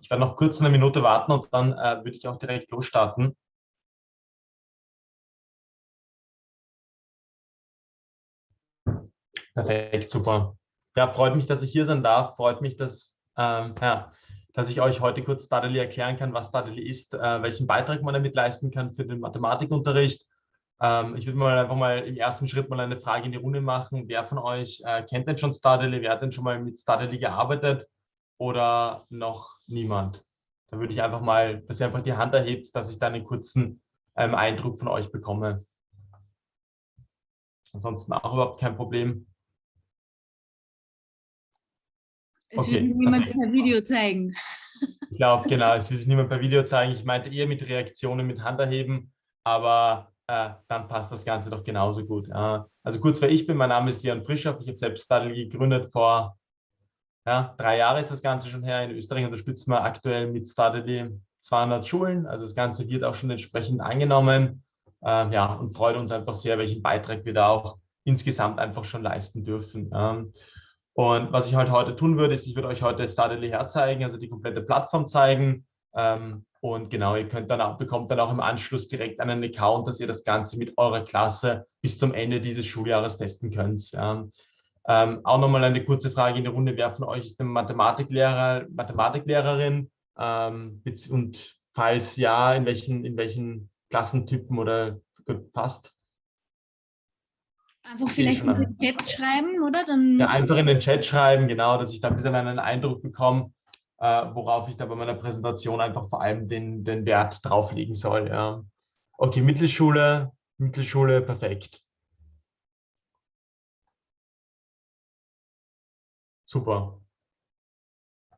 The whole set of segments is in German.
Ich werde noch kurz eine Minute warten und dann äh, würde ich auch direkt losstarten. Perfekt, super. Ja, freut mich, dass ich hier sein darf. Freut mich, dass, ähm, ja, dass ich euch heute kurz Stadeli erklären kann, was Stadeli ist, äh, welchen Beitrag man damit leisten kann für den Mathematikunterricht. Ähm, ich würde mal einfach mal im ersten Schritt mal eine Frage in die Runde machen. Wer von euch äh, kennt denn schon Stadeli? Wer hat denn schon mal mit Stadeli gearbeitet? Oder noch niemand? Da würde ich einfach mal, dass ihr einfach die Hand erhebt, dass ich da einen kurzen ähm, Eindruck von euch bekomme. Ansonsten auch überhaupt kein Problem. Es okay, wird niemand per Video zeigen. Ich glaube, genau, es will sich niemand per Video zeigen. Ich meinte eher mit Reaktionen, mit Handerheben, aber äh, dann passt das Ganze doch genauso gut. Äh, also kurz, wer ich bin, mein Name ist Leon Frischhoff. Ich habe selbst Stadl gegründet vor ja, drei Jahren ist das Ganze schon her. In Österreich unterstützen wir aktuell mit Stadeli 200 Schulen. Also das Ganze wird auch schon entsprechend angenommen. Äh, ja, und freut uns einfach sehr, welchen Beitrag wir da auch insgesamt einfach schon leisten dürfen. Ähm, und was ich halt heute tun würde, ist, ich würde euch heute Stardely herzeigen, also die komplette Plattform zeigen. Ähm, und genau, ihr könnt dann auch, bekommt dann auch im Anschluss direkt einen Account, dass ihr das Ganze mit eurer Klasse bis zum Ende dieses Schuljahres testen könnt. Ja. Ähm, auch nochmal eine kurze Frage in der Runde, wer von euch ist ein Mathematiklehrer, Mathematiklehrerin? Ähm, und falls ja, in welchen, in welchen Klassentypen oder passt? Einfach vielleicht in den Chat schreiben, oder? Dann ja, einfach in den Chat schreiben, genau, dass ich da ein bisschen einen Eindruck bekomme, äh, worauf ich da bei meiner Präsentation einfach vor allem den, den Wert drauflegen soll. Ja. Okay, Mittelschule, Mittelschule, perfekt. Super.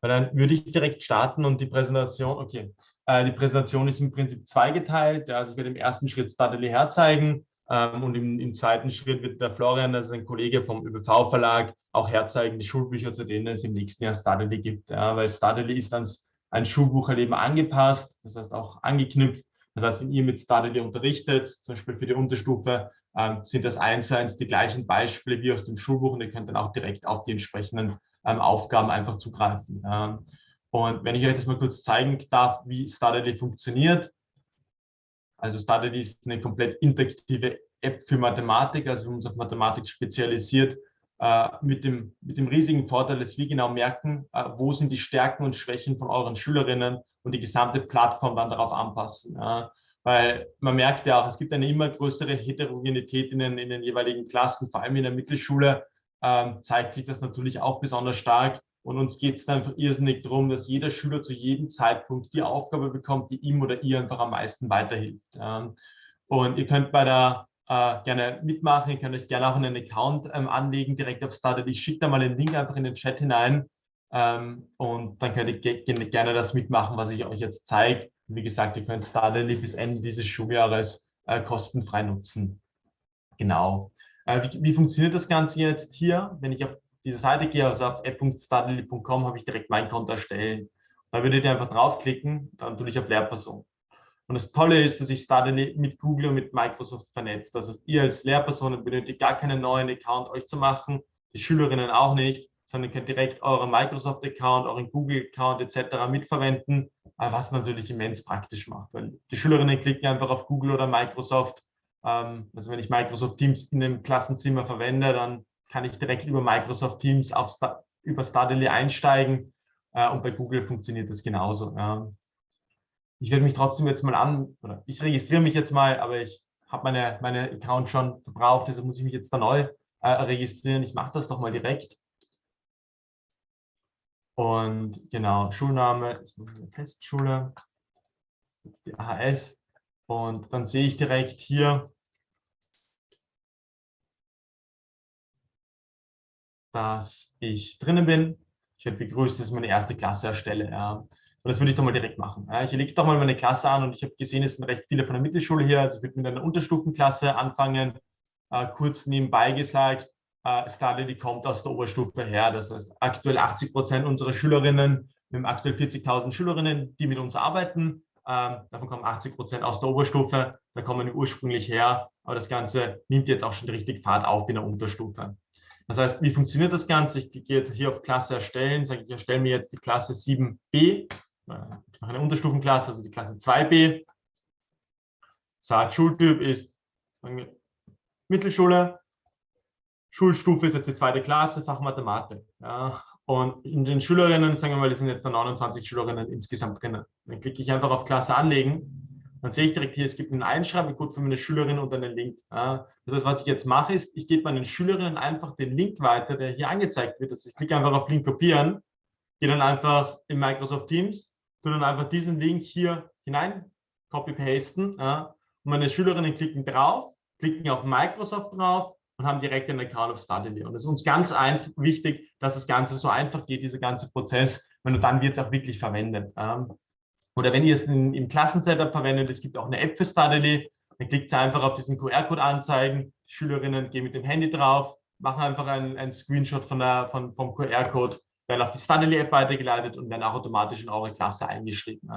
dann würde ich direkt starten und die Präsentation, okay, äh, die Präsentation ist im Prinzip zweigeteilt. Also ich werde im ersten Schritt Stadeli herzeigen, ähm, und im, im, zweiten Schritt wird der Florian, also ein Kollege vom ÖBV-Verlag, auch herzeigen, die Schulbücher, zu denen es im nächsten Jahr Stadeli gibt. Ja, weil Stadeli ist ans ein Schulbucherleben angepasst, das heißt auch angeknüpft. Das heißt, wenn ihr mit Stadeli unterrichtet, zum Beispiel für die Unterstufe, sind das eins zu eins die gleichen Beispiele wie aus dem Schulbuch und ihr könnt dann auch direkt auf die entsprechenden ähm, Aufgaben einfach zugreifen. Ähm, und wenn ich euch das mal kurz zeigen darf, wie Stadeli funktioniert, also Study ist eine komplett interaktive App für Mathematik, also wir haben uns auf Mathematik spezialisiert, äh, mit, dem, mit dem riesigen Vorteil, dass wir genau merken, äh, wo sind die Stärken und Schwächen von euren Schülerinnen und die gesamte Plattform dann darauf anpassen. Ja. Weil man merkt ja auch, es gibt eine immer größere Heterogenität in den, in den jeweiligen Klassen, vor allem in der Mittelschule ähm, zeigt sich das natürlich auch besonders stark. Und uns geht es dann irrsinnig darum, dass jeder Schüler zu jedem Zeitpunkt die Aufgabe bekommt, die ihm oder ihr einfach am meisten weiterhilft. Und ihr könnt bei der äh, gerne mitmachen, ihr könnt euch gerne auch einen Account ähm, anlegen, direkt auf Started. Ich schicke da mal den Link einfach in den Chat hinein ähm, und dann könnt ihr gerne das mitmachen, was ich euch jetzt zeige. Wie gesagt, ihr könnt Started bis Ende dieses Schuljahres äh, kostenfrei nutzen. Genau. Äh, wie, wie funktioniert das Ganze jetzt hier, wenn ich auf diese Seite gehe, also auf app.studily.com, habe ich direkt mein Konto erstellen. Da würdet ihr einfach draufklicken, dann tue ich auf Lehrperson. Und das Tolle ist, dass ich Studily mit Google und mit Microsoft vernetzt. Das heißt, ihr als Lehrpersonen benötigt gar keinen neuen Account euch zu machen, die Schülerinnen auch nicht, sondern könnt direkt euren Microsoft-Account, euren Google-Account etc. mitverwenden, was natürlich immens praktisch macht, weil die Schülerinnen klicken einfach auf Google oder Microsoft. Ähm, also wenn ich Microsoft Teams in einem Klassenzimmer verwende, dann kann ich direkt über Microsoft Teams auf über Stardily einsteigen äh, und bei Google funktioniert das genauso. Ich werde mich trotzdem jetzt mal an, oder ich registriere mich jetzt mal, aber ich habe meine, meine Account schon verbraucht, deshalb muss ich mich jetzt da neu äh, registrieren. Ich mache das doch mal direkt. Und genau, Schulname, Testschule, jetzt die AHS. Und dann sehe ich direkt hier, dass ich drinnen bin. Ich werde begrüßt, dass ich meine erste Klasse erstelle. Ja. Und das würde ich doch mal direkt machen. Ja. Ich lege doch mal meine Klasse an und ich habe gesehen, es sind recht viele von der Mittelschule hier. Also ich würde mit einer Unterstufenklasse anfangen. Äh, kurz nebenbei gesagt, äh, Stadeli kommt aus der Oberstufe her. Das heißt, aktuell 80 Prozent unserer Schülerinnen, wir haben aktuell 40.000 Schülerinnen, die mit uns arbeiten. Ähm, davon kommen 80 Prozent aus der Oberstufe. Da kommen wir ursprünglich her. Aber das Ganze nimmt jetzt auch schon richtig Fahrt auf in der Unterstufe. Das heißt, wie funktioniert das Ganze? Ich gehe jetzt hier auf Klasse erstellen, sage ich erstelle mir jetzt die Klasse 7b ich mache eine Unterstufenklasse, also die Klasse 2b. Sagt, Schultyp ist Mittelschule. Schulstufe ist jetzt die zweite Klasse, Fach Mathematik. Ja. Und in den Schülerinnen, sagen wir mal, das sind jetzt 29 Schülerinnen insgesamt drinnen. Dann klicke ich einfach auf Klasse anlegen. Dann sehe ich direkt hier, es gibt einen Einschreibecode für meine Schülerinnen und einen Link. Ja. Das heißt, was ich jetzt mache, ist, ich gebe meinen Schülerinnen einfach den Link weiter, der hier angezeigt wird. Also ich klicke einfach auf Link kopieren, gehe dann einfach in Microsoft Teams, tue dann einfach diesen Link hier hinein, copy-pasten. Ja. Und meine Schülerinnen klicken drauf, klicken auf Microsoft drauf und haben direkt einen Account auf Studily. Und es ist uns ganz wichtig, dass das Ganze so einfach geht, dieser ganze Prozess, weil dann wird es auch wirklich verwendet. Oder wenn ihr es in, im Klassensetup verwendet, es gibt auch eine App für Studily, dann klickt ihr einfach auf diesen QR-Code anzeigen, die Schülerinnen gehen mit dem Handy drauf, machen einfach einen, Screenshot von der, von, vom QR-Code, werden auf die Studily-App weitergeleitet und werden auch automatisch in eure Klasse eingeschrieben.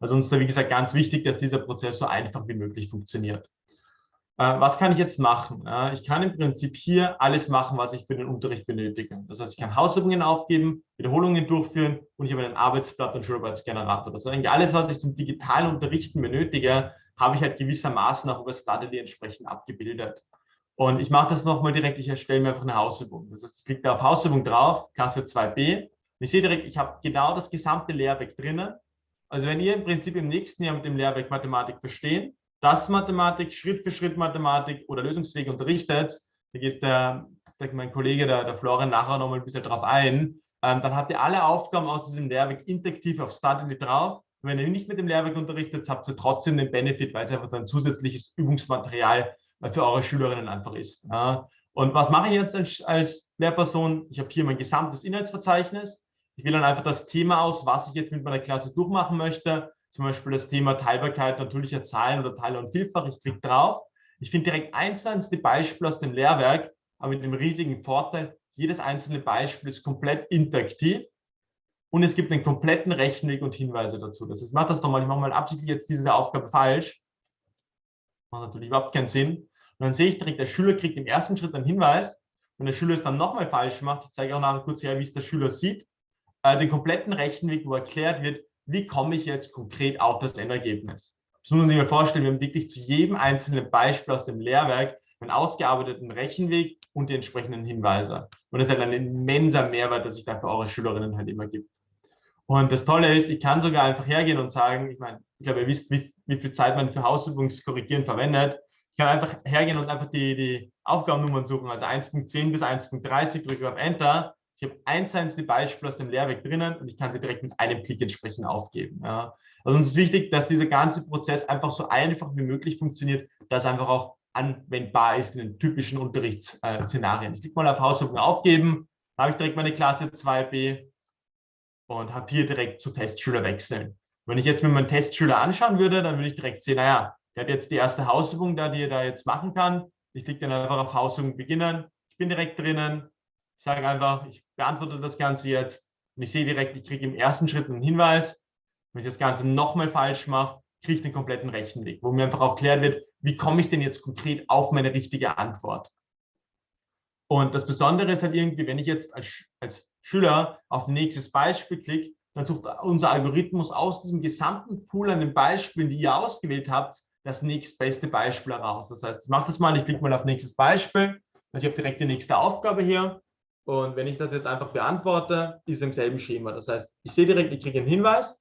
Also uns da, wie gesagt, ganz wichtig, dass dieser Prozess so einfach wie möglich funktioniert. Äh, was kann ich jetzt machen? Ich kann im Prinzip hier alles machen, was ich für den Unterricht benötige. Das heißt, ich kann Hausübungen aufgeben, Wiederholungen durchführen und ich habe einen Arbeitsblatt und Schularbeitsgenerator. Das heißt, alles, was ich zum digitalen Unterrichten benötige, habe ich halt gewissermaßen auch über Studily entsprechend abgebildet. Und ich mache das nochmal direkt, ich erstelle mir einfach eine Hausübung. Das heißt, ich klicke da auf Hausübung drauf, Klasse 2b. Und ich sehe direkt, ich habe genau das gesamte Lehrwerk drinnen. Also wenn ihr im Prinzip im nächsten Jahr mit dem Lehrwerk Mathematik verstehen, das Mathematik, Schritt für Schritt Mathematik oder Lösungsweg unterrichtet, da geht der, der, mein Kollege, der, der Florian, nachher nochmal ein bisschen drauf ein, ähm, dann habt ihr alle Aufgaben aus diesem Lehrwerk interaktiv auf Studly drauf. Und wenn ihr nicht mit dem Lehrwerk unterrichtet, habt ihr trotzdem den Benefit, weil es einfach ein zusätzliches Übungsmaterial für eure Schülerinnen einfach ist. Ja. Und was mache ich jetzt als, als Lehrperson? Ich habe hier mein gesamtes Inhaltsverzeichnis. Ich wähle dann einfach das Thema aus, was ich jetzt mit meiner Klasse durchmachen möchte zum Beispiel das Thema Teilbarkeit natürlicher Zahlen oder Teiler und Vielfach. Ich klicke drauf. Ich finde direkt einzelne Beispiele aus dem Lehrwerk, aber mit dem riesigen Vorteil, jedes einzelne Beispiel ist komplett interaktiv und es gibt einen kompletten Rechenweg und Hinweise dazu. Das heißt, mach das doch mal, ich mache mal absichtlich jetzt diese Aufgabe falsch. Macht natürlich überhaupt keinen Sinn. Und dann sehe ich direkt, der Schüler kriegt im ersten Schritt einen Hinweis. Wenn der Schüler es dann nochmal falsch macht, ich zeige auch nachher kurz her, wie es der Schüler sieht, äh, den kompletten Rechenweg, wo erklärt wird, wie komme ich jetzt konkret auf das Endergebnis. Das muss man sich mal vorstellen, wir haben wirklich zu jedem einzelnen Beispiel aus dem Lehrwerk einen ausgearbeiteten Rechenweg und die entsprechenden Hinweise. Und das ist halt ein immenser Mehrwert, der sich da für eure Schülerinnen halt immer gibt. Und das Tolle ist, ich kann sogar einfach hergehen und sagen, ich meine, ich glaube, ihr wisst, wie, wie viel Zeit man für Hausübungskorrigieren verwendet. Ich kann einfach hergehen und einfach die, die Aufgabennummern suchen, also 1.10 bis 1.30, drücke auf Enter ich habe eins einzelne Beispiel aus dem Lehrwerk drinnen und ich kann sie direkt mit einem Klick entsprechend aufgeben. Ja. Also uns ist wichtig, dass dieser ganze Prozess einfach so einfach wie möglich funktioniert, dass einfach auch anwendbar ist in den typischen Unterrichtsszenarien. Ich klicke mal auf Hausübung aufgeben, da habe ich direkt meine Klasse 2b und habe hier direkt zu Testschüler wechseln. Wenn ich jetzt mir meinen Testschüler anschauen würde, dann würde ich direkt sehen, naja, der hat jetzt die erste Hausübung da, die er da jetzt machen kann. Ich klicke dann einfach auf Hausübung beginnen. Ich bin direkt drinnen. Ich sage einfach, ich beantworte das Ganze jetzt und ich sehe direkt, ich kriege im ersten Schritt einen Hinweis. Wenn ich das Ganze nochmal falsch mache, kriege ich den kompletten Rechenweg, wo mir einfach auch klärt wird, wie komme ich denn jetzt konkret auf meine richtige Antwort. Und das Besondere ist halt irgendwie, wenn ich jetzt als, als Schüler auf nächstes Beispiel klicke, dann sucht unser Algorithmus aus diesem gesamten Pool an den Beispielen, die ihr ausgewählt habt, das nächstbeste Beispiel heraus. Das heißt, ich mache das mal, ich klicke mal auf nächstes Beispiel. Also ich habe direkt die nächste Aufgabe hier. Und wenn ich das jetzt einfach beantworte, ist im selben Schema. Das heißt, ich sehe direkt, ich kriege einen Hinweis,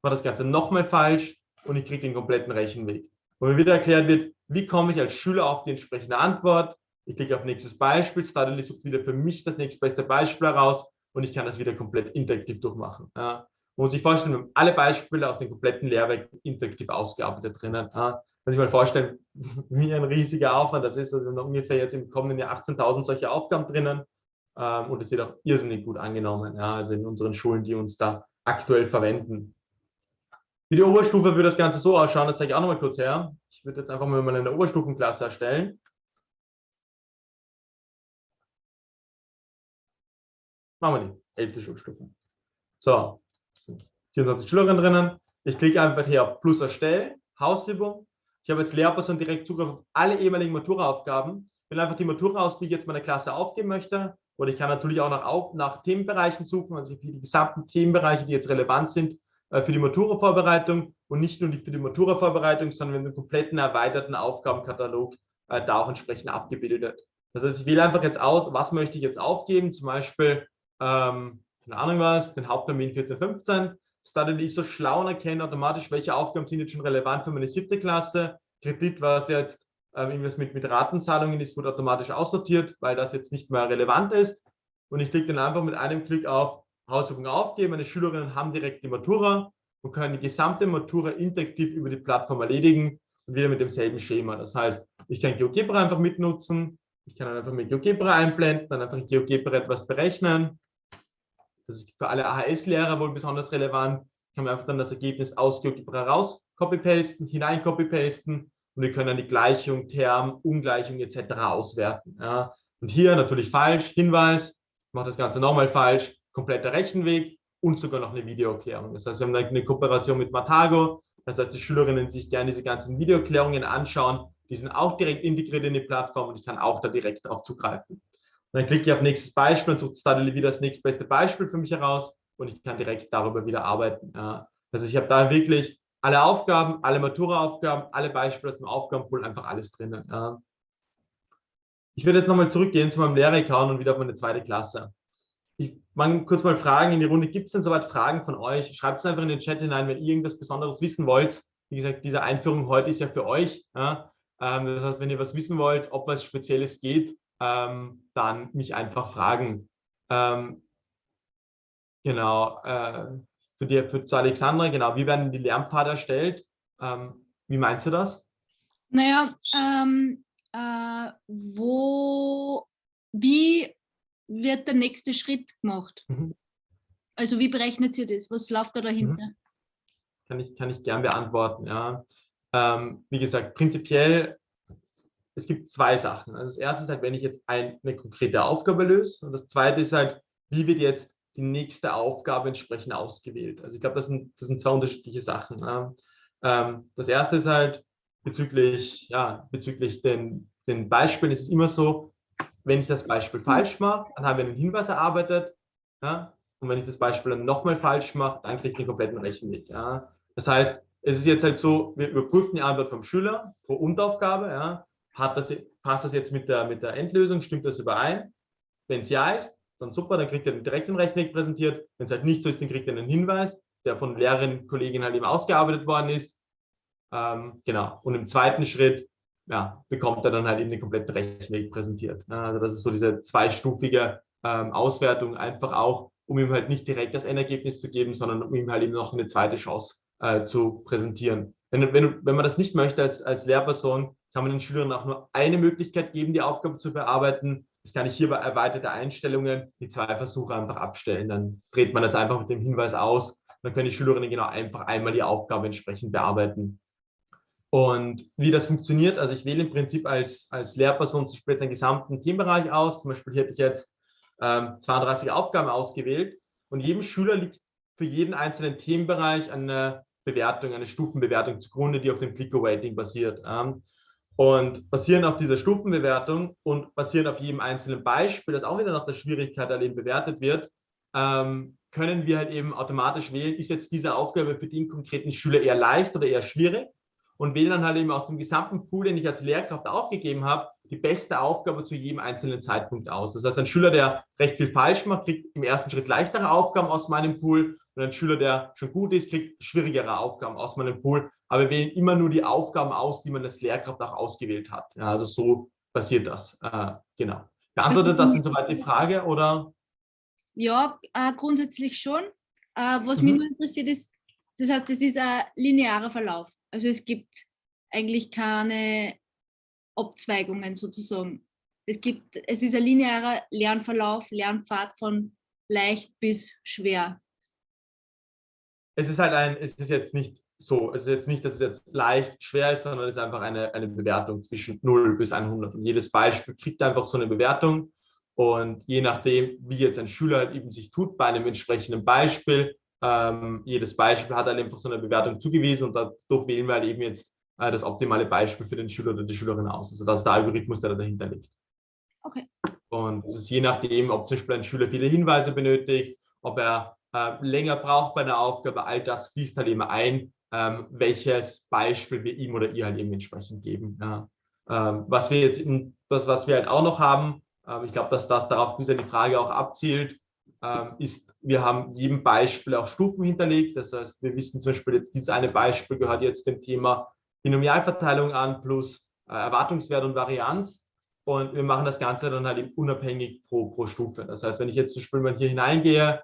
war das Ganze nochmal falsch und ich kriege den kompletten Rechenweg. Wo mir wieder erklärt wird, wie komme ich als Schüler auf die entsprechende Antwort. Ich klicke auf nächstes Beispiel, Studly sucht wieder für mich das nächstbeste Beispiel heraus und ich kann das wieder komplett interaktiv durchmachen. Ja. Man muss sich vorstellen, wir haben alle Beispiele aus dem kompletten Lehrwerk interaktiv ausgearbeitet drinnen. Ja. Muss sich mal vorstellen, wie ein riesiger Aufwand das ist. Also wir haben ungefähr jetzt im kommenden Jahr 18.000 solche Aufgaben drinnen. Ähm, und es wird auch irrsinnig gut angenommen, ja, also in unseren Schulen, die uns da aktuell verwenden. Für die Oberstufe würde das Ganze so ausschauen, das zeige ich auch noch mal kurz her. Ich würde jetzt einfach mal eine Oberstufenklasse erstellen. Machen wir die elfte Schulstufe. So, 24 Schülerinnen drinnen. Ich klicke einfach hier auf Plus erstellen, Hausübung. Ich habe als Lehrperson direkt Zugriff auf alle ehemaligen Matura-Aufgaben. Will einfach die Matura aus, die ich jetzt meiner Klasse aufgeben möchte. Oder ich kann natürlich auch nach, nach Themenbereichen suchen, also für die gesamten Themenbereiche, die jetzt relevant sind, äh, für die Matura-Vorbereitung und nicht nur für die Matura-Vorbereitung, sondern haben einen kompletten erweiterten Aufgabenkatalog äh, da auch entsprechend abgebildet. Das heißt, ich wähle einfach jetzt aus, was möchte ich jetzt aufgeben, zum Beispiel, ähm, keine Ahnung was, den Haupttermin 1415. Study ist so schlau und erkennt automatisch, welche Aufgaben sind jetzt schon relevant für meine siebte Klasse. Kredit, was jetzt ähm, irgendwas mit, mit Ratenzahlungen ist, wird automatisch aussortiert, weil das jetzt nicht mehr relevant ist. Und ich klicke dann einfach mit einem Klick auf Hausübung aufgeben. Meine Schülerinnen haben direkt die Matura und können die gesamte Matura interaktiv über die Plattform erledigen und wieder mit demselben Schema. Das heißt, ich kann GeoGebra einfach mitnutzen, ich kann einfach mit GeoGebra einblenden, dann einfach in GeoGebra etwas berechnen. Das ist für alle AHS-Lehrer wohl besonders relevant. Ich kann mir einfach dann das Ergebnis aus GeoGebra raus copy-pasten, hinein copy-pasten und wir können dann die Gleichung, Term, Ungleichung etc. auswerten. Ja. Und hier natürlich falsch, Hinweis, ich mache das Ganze nochmal falsch, kompletter Rechenweg und sogar noch eine Videoerklärung. Das heißt, wir haben eine Kooperation mit Matago, das heißt, die Schülerinnen sich gerne diese ganzen Videoerklärungen anschauen, die sind auch direkt integriert in die Plattform und ich kann auch da direkt darauf zugreifen. Und dann klicke ich auf nächstes Beispiel und sucht Studly wieder das nächstbeste Beispiel für mich heraus und ich kann direkt darüber wieder arbeiten. Also ich habe da wirklich alle Aufgaben, alle Matura-Aufgaben, alle Beispiele aus dem Aufgabenpool, einfach alles drinnen. Ja. Ich werde jetzt nochmal zurückgehen zu meinem Lehrer-Account und wieder auf meine zweite Klasse. Ich mag kurz mal fragen in die Runde, gibt es denn soweit Fragen von euch? Schreibt es einfach in den Chat hinein, wenn ihr irgendwas Besonderes wissen wollt. Wie gesagt, diese Einführung heute ist ja für euch. Ja. Ähm, das heißt, wenn ihr was wissen wollt, ob was Spezielles geht, ähm, dann mich einfach fragen. Ähm, genau, äh, für, die, für zu Alexandra, genau, wie werden die Lernpfade erstellt? wie meinst du das? Naja, ähm, äh, wo, wie wird der nächste Schritt gemacht? Mhm. Also wie berechnet ihr das? Was läuft da dahinter? Mhm. Kann ich, kann ich gern beantworten, ja. Ähm, wie gesagt, prinzipiell, es gibt zwei Sachen. Also das erste ist halt, wenn ich jetzt ein, eine konkrete Aufgabe löse und das zweite ist halt, wie wird jetzt die nächste Aufgabe entsprechend ausgewählt. Also ich glaube, das sind, das sind zwei unterschiedliche Sachen. Ja. Ähm, das erste ist halt bezüglich, ja, bezüglich den, den Beispielen ist es immer so, wenn ich das Beispiel falsch mache, dann haben wir einen Hinweis erarbeitet. Ja, und wenn ich das Beispiel dann nochmal falsch mache, dann kriege ich den kompletten Rechenweg. Ja. Das heißt, es ist jetzt halt so, wir überprüfen die Antwort vom Schüler pro Unteraufgabe. Ja. Das, passt das jetzt mit der, mit der Endlösung? Stimmt das überein? Wenn es ja ist, dann super, dann kriegt er direkt den Rechenweg präsentiert. Wenn es halt nicht so ist, dann kriegt er einen Hinweis, der von Lehrerinnen, Kolleginnen halt eben ausgearbeitet worden ist. Ähm, genau. Und im zweiten Schritt ja, bekommt er dann halt eben den kompletten Rechenweg präsentiert. Also das ist so diese zweistufige ähm, Auswertung, einfach auch, um ihm halt nicht direkt das Endergebnis zu geben, sondern um ihm halt eben noch eine zweite Chance äh, zu präsentieren. Wenn, wenn, wenn man das nicht möchte als, als Lehrperson, kann man den Schülern auch nur eine Möglichkeit geben, die Aufgabe zu bearbeiten. Das kann ich hier bei erweiterte Einstellungen die zwei Versuche einfach abstellen. Dann dreht man das einfach mit dem Hinweis aus. Dann können die Schülerinnen genau einfach einmal die Aufgabe entsprechend bearbeiten. Und wie das funktioniert, also ich wähle im Prinzip als, als Lehrperson zum Beispiel jetzt einen gesamten Themenbereich aus. Zum Beispiel hier hätte ich jetzt ähm, 32 Aufgaben ausgewählt und jedem Schüler liegt für jeden einzelnen Themenbereich eine Bewertung, eine Stufenbewertung zugrunde, die auf dem Clicker-Rating basiert. Ähm, und basierend auf dieser Stufenbewertung und basierend auf jedem einzelnen Beispiel, das auch wieder nach der Schwierigkeit eben bewertet wird, ähm, können wir halt eben automatisch wählen, ist jetzt diese Aufgabe für den konkreten Schüler eher leicht oder eher schwierig und wählen dann halt eben aus dem gesamten Pool, den ich als Lehrkraft aufgegeben habe, die beste Aufgabe zu jedem einzelnen Zeitpunkt aus. Das heißt, ein Schüler, der recht viel falsch macht, kriegt im ersten Schritt leichtere Aufgaben aus meinem Pool und ein Schüler, der schon gut ist, kriegt schwierigere Aufgaben aus meinem Pool. Aber wir wählen immer nur die Aufgaben aus, die man als Lehrkraft auch ausgewählt hat. Ja, also so passiert das. Äh, genau. Beantwortet das insoweit die Frage oder? Ja, äh, grundsätzlich schon. Äh, was mhm. mich nur interessiert ist, das heißt, das ist ein linearer Verlauf. Also es gibt eigentlich keine Abzweigungen sozusagen. Es, gibt, es ist ein linearer Lernverlauf, Lernpfad von leicht bis schwer. Es ist halt ein, es ist jetzt nicht so, es ist jetzt nicht, dass es jetzt leicht schwer ist, sondern es ist einfach eine, eine Bewertung zwischen 0 bis 100. Und jedes Beispiel kriegt einfach so eine Bewertung. Und je nachdem, wie jetzt ein Schüler halt eben sich tut bei einem entsprechenden Beispiel, ähm, jedes Beispiel hat halt einfach so eine Bewertung zugewiesen und dadurch wählen wir halt eben jetzt äh, das optimale Beispiel für den Schüler oder die Schülerin aus. Also das ist der Algorithmus, der da dahinter liegt. Okay. Und es ist je nachdem, ob zum Beispiel ein Schüler viele Hinweise benötigt, ob er äh, länger braucht bei einer Aufgabe, all das fließt halt eben ein, ähm, welches Beispiel wir ihm oder ihr halt eben entsprechend geben. Ja. Ähm, was wir jetzt, in, das, was wir halt auch noch haben, ähm, ich glaube, dass das darauf bisher die Frage auch abzielt, ähm, ist, wir haben jedem Beispiel auch Stufen hinterlegt. Das heißt, wir wissen zum Beispiel jetzt, dieses eine Beispiel gehört jetzt dem Thema Binomialverteilung an plus äh, Erwartungswert und Varianz. Und wir machen das Ganze dann halt eben unabhängig pro, pro Stufe. Das heißt, wenn ich jetzt zum Beispiel mal hier hineingehe,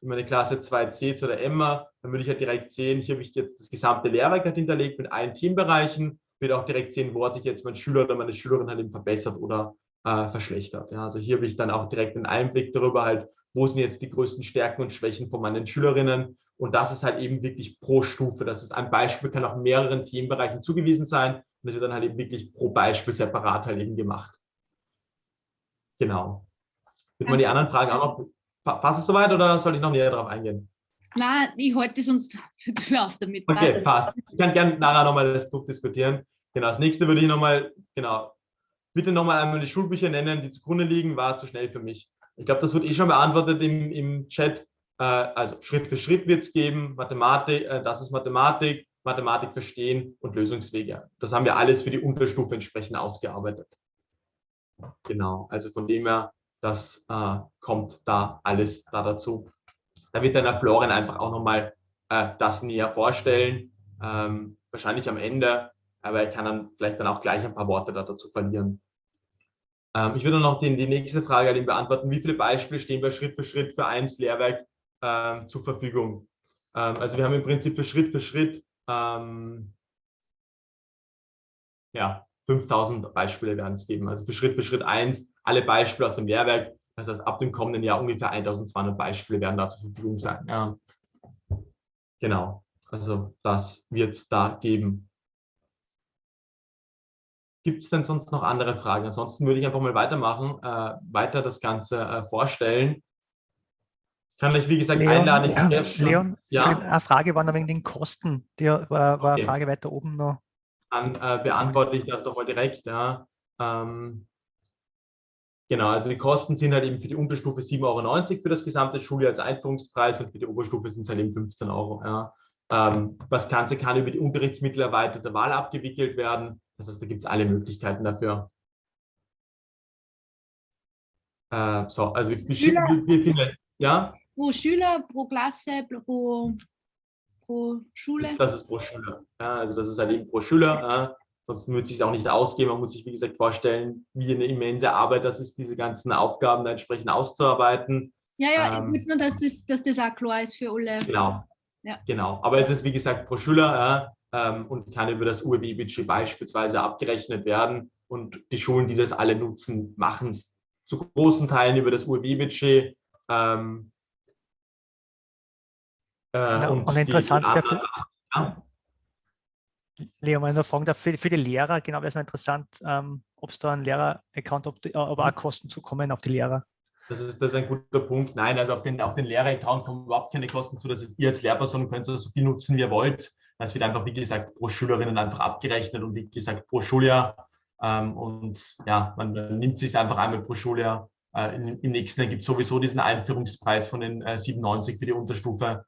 in meine Klasse 2c zu der Emma, dann würde ich halt direkt sehen, hier habe ich jetzt das gesamte Lehrwerk halt hinterlegt mit allen Themenbereichen, würde auch direkt sehen, wo hat sich jetzt mein Schüler oder meine Schülerin halt eben verbessert oder äh, verschlechtert. Ja, also hier habe ich dann auch direkt einen Einblick darüber halt, wo sind jetzt die größten Stärken und Schwächen von meinen Schülerinnen. Und das ist halt eben wirklich pro Stufe. Das ist ein Beispiel, kann auch mehreren Themenbereichen zugewiesen sein. Und das wird dann halt eben wirklich pro Beispiel separat halt eben gemacht. Genau. Wird man die anderen Fragen auch noch, passt es soweit oder soll ich noch näher darauf eingehen? Nein, ich halte sonst für, für auf damit. Okay, passt. Ich kann gerne nachher nochmal das Buch diskutieren. Genau, das nächste würde ich nochmal, genau, bitte nochmal einmal die Schulbücher nennen, die zugrunde liegen, war zu schnell für mich. Ich glaube, das wird eh schon beantwortet im, im Chat. Äh, also Schritt für Schritt wird es geben, Mathematik, äh, das ist Mathematik, Mathematik verstehen und Lösungswege. Das haben wir alles für die Unterstufe entsprechend ausgearbeitet. Genau, also von dem her, das äh, kommt da alles da dazu. Da wird dann der Florian einfach auch nochmal äh, das näher vorstellen, ähm, wahrscheinlich am Ende, aber er kann dann vielleicht dann auch gleich ein paar Worte da dazu verlieren. Ähm, ich würde noch den, die nächste Frage halt beantworten. Wie viele Beispiele stehen bei Schritt für Schritt für eins Lehrwerk ähm, zur Verfügung? Ähm, also wir haben im Prinzip für Schritt für Schritt ähm, ja, 5000 Beispiele werden es geben. Also für Schritt für Schritt eins alle Beispiele aus dem Lehrwerk. Das heißt, ab dem kommenden Jahr ungefähr 1200 Beispiele werden da zur Verfügung sein. Ja. Genau, also das wird es da geben. Gibt es denn sonst noch andere Fragen? Ansonsten würde ich einfach mal weitermachen, äh, weiter das Ganze äh, vorstellen. Ich kann euch, wie gesagt, Leon, einladen. Ja, Leon, ja? eine Frage war noch wegen den Kosten. Die war, war okay. eine Frage weiter oben noch. Dann äh, beantworte ich das doch mal direkt. Ja. Ähm, genau, also die Kosten sind halt eben für die Unterstufe 7,90 Euro für das gesamte Schuljahr als Einführungspreis und für die Oberstufe sind es halt eben 15 Euro. Ja. Ähm, das Ganze kann über die Unterrichtsmittel erweiterte Wahl abgewickelt werden. Das heißt, da gibt es alle Möglichkeiten dafür. Äh, so, also wie, Schüler, wie, wie viele, ja? Pro Schüler, pro Klasse, pro, pro Schule? Das, ist pro Schüler. Ja, also das ist halt eben pro Schüler. Ja. Sonst würde es sich auch nicht ausgehen. Man muss sich, wie gesagt, vorstellen, wie eine immense Arbeit das ist, diese ganzen Aufgaben da entsprechend auszuarbeiten. Ja, ja, ähm, ich nur, dass das, dass das auch klar ist für alle. Genau. Ja. Genau. Aber es ist, wie gesagt, pro Schüler. Ja ähm, und kann über das UEB-Budget beispielsweise abgerechnet werden. Und die Schulen, die das alle nutzen, machen es zu großen Teilen über das UEB-Budget. Ähm, äh, und, und, interessant, die, die, ja. Leo, mal nur fragen für, für, die Lehrer, genau, das ist interessant, ähm, ob es da einen Lehrer-Account, ob, ob auch Kosten zukommen auf die Lehrer. Das ist, das ist ein guter Punkt. Nein, also auf den, auf den Lehrer-Account kommen überhaupt keine Kosten zu. Das ist ihr als Lehrperson könnt so viel nutzen, wie ihr wollt. Es wird einfach, wie gesagt, pro Schülerinnen einfach abgerechnet und wie gesagt, pro Schuljahr. Ähm, und ja, man, man nimmt sich einfach einmal pro Schuljahr. Äh, im, Im nächsten Jahr gibt es sowieso diesen Einführungspreis von den äh, 97 für die Unterstufe.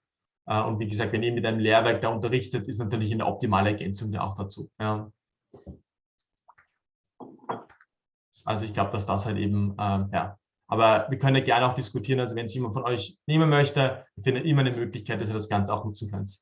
Äh, und wie gesagt, wenn ihr mit einem Lehrwerk da unterrichtet, ist natürlich eine optimale Ergänzung auch dazu. Ja. Also ich glaube, dass das halt eben, ähm, ja. Aber wir können ja gerne auch diskutieren, also wenn es jemand von euch nehmen möchte, findet immer eine Möglichkeit, dass ihr das Ganze auch nutzen könnt.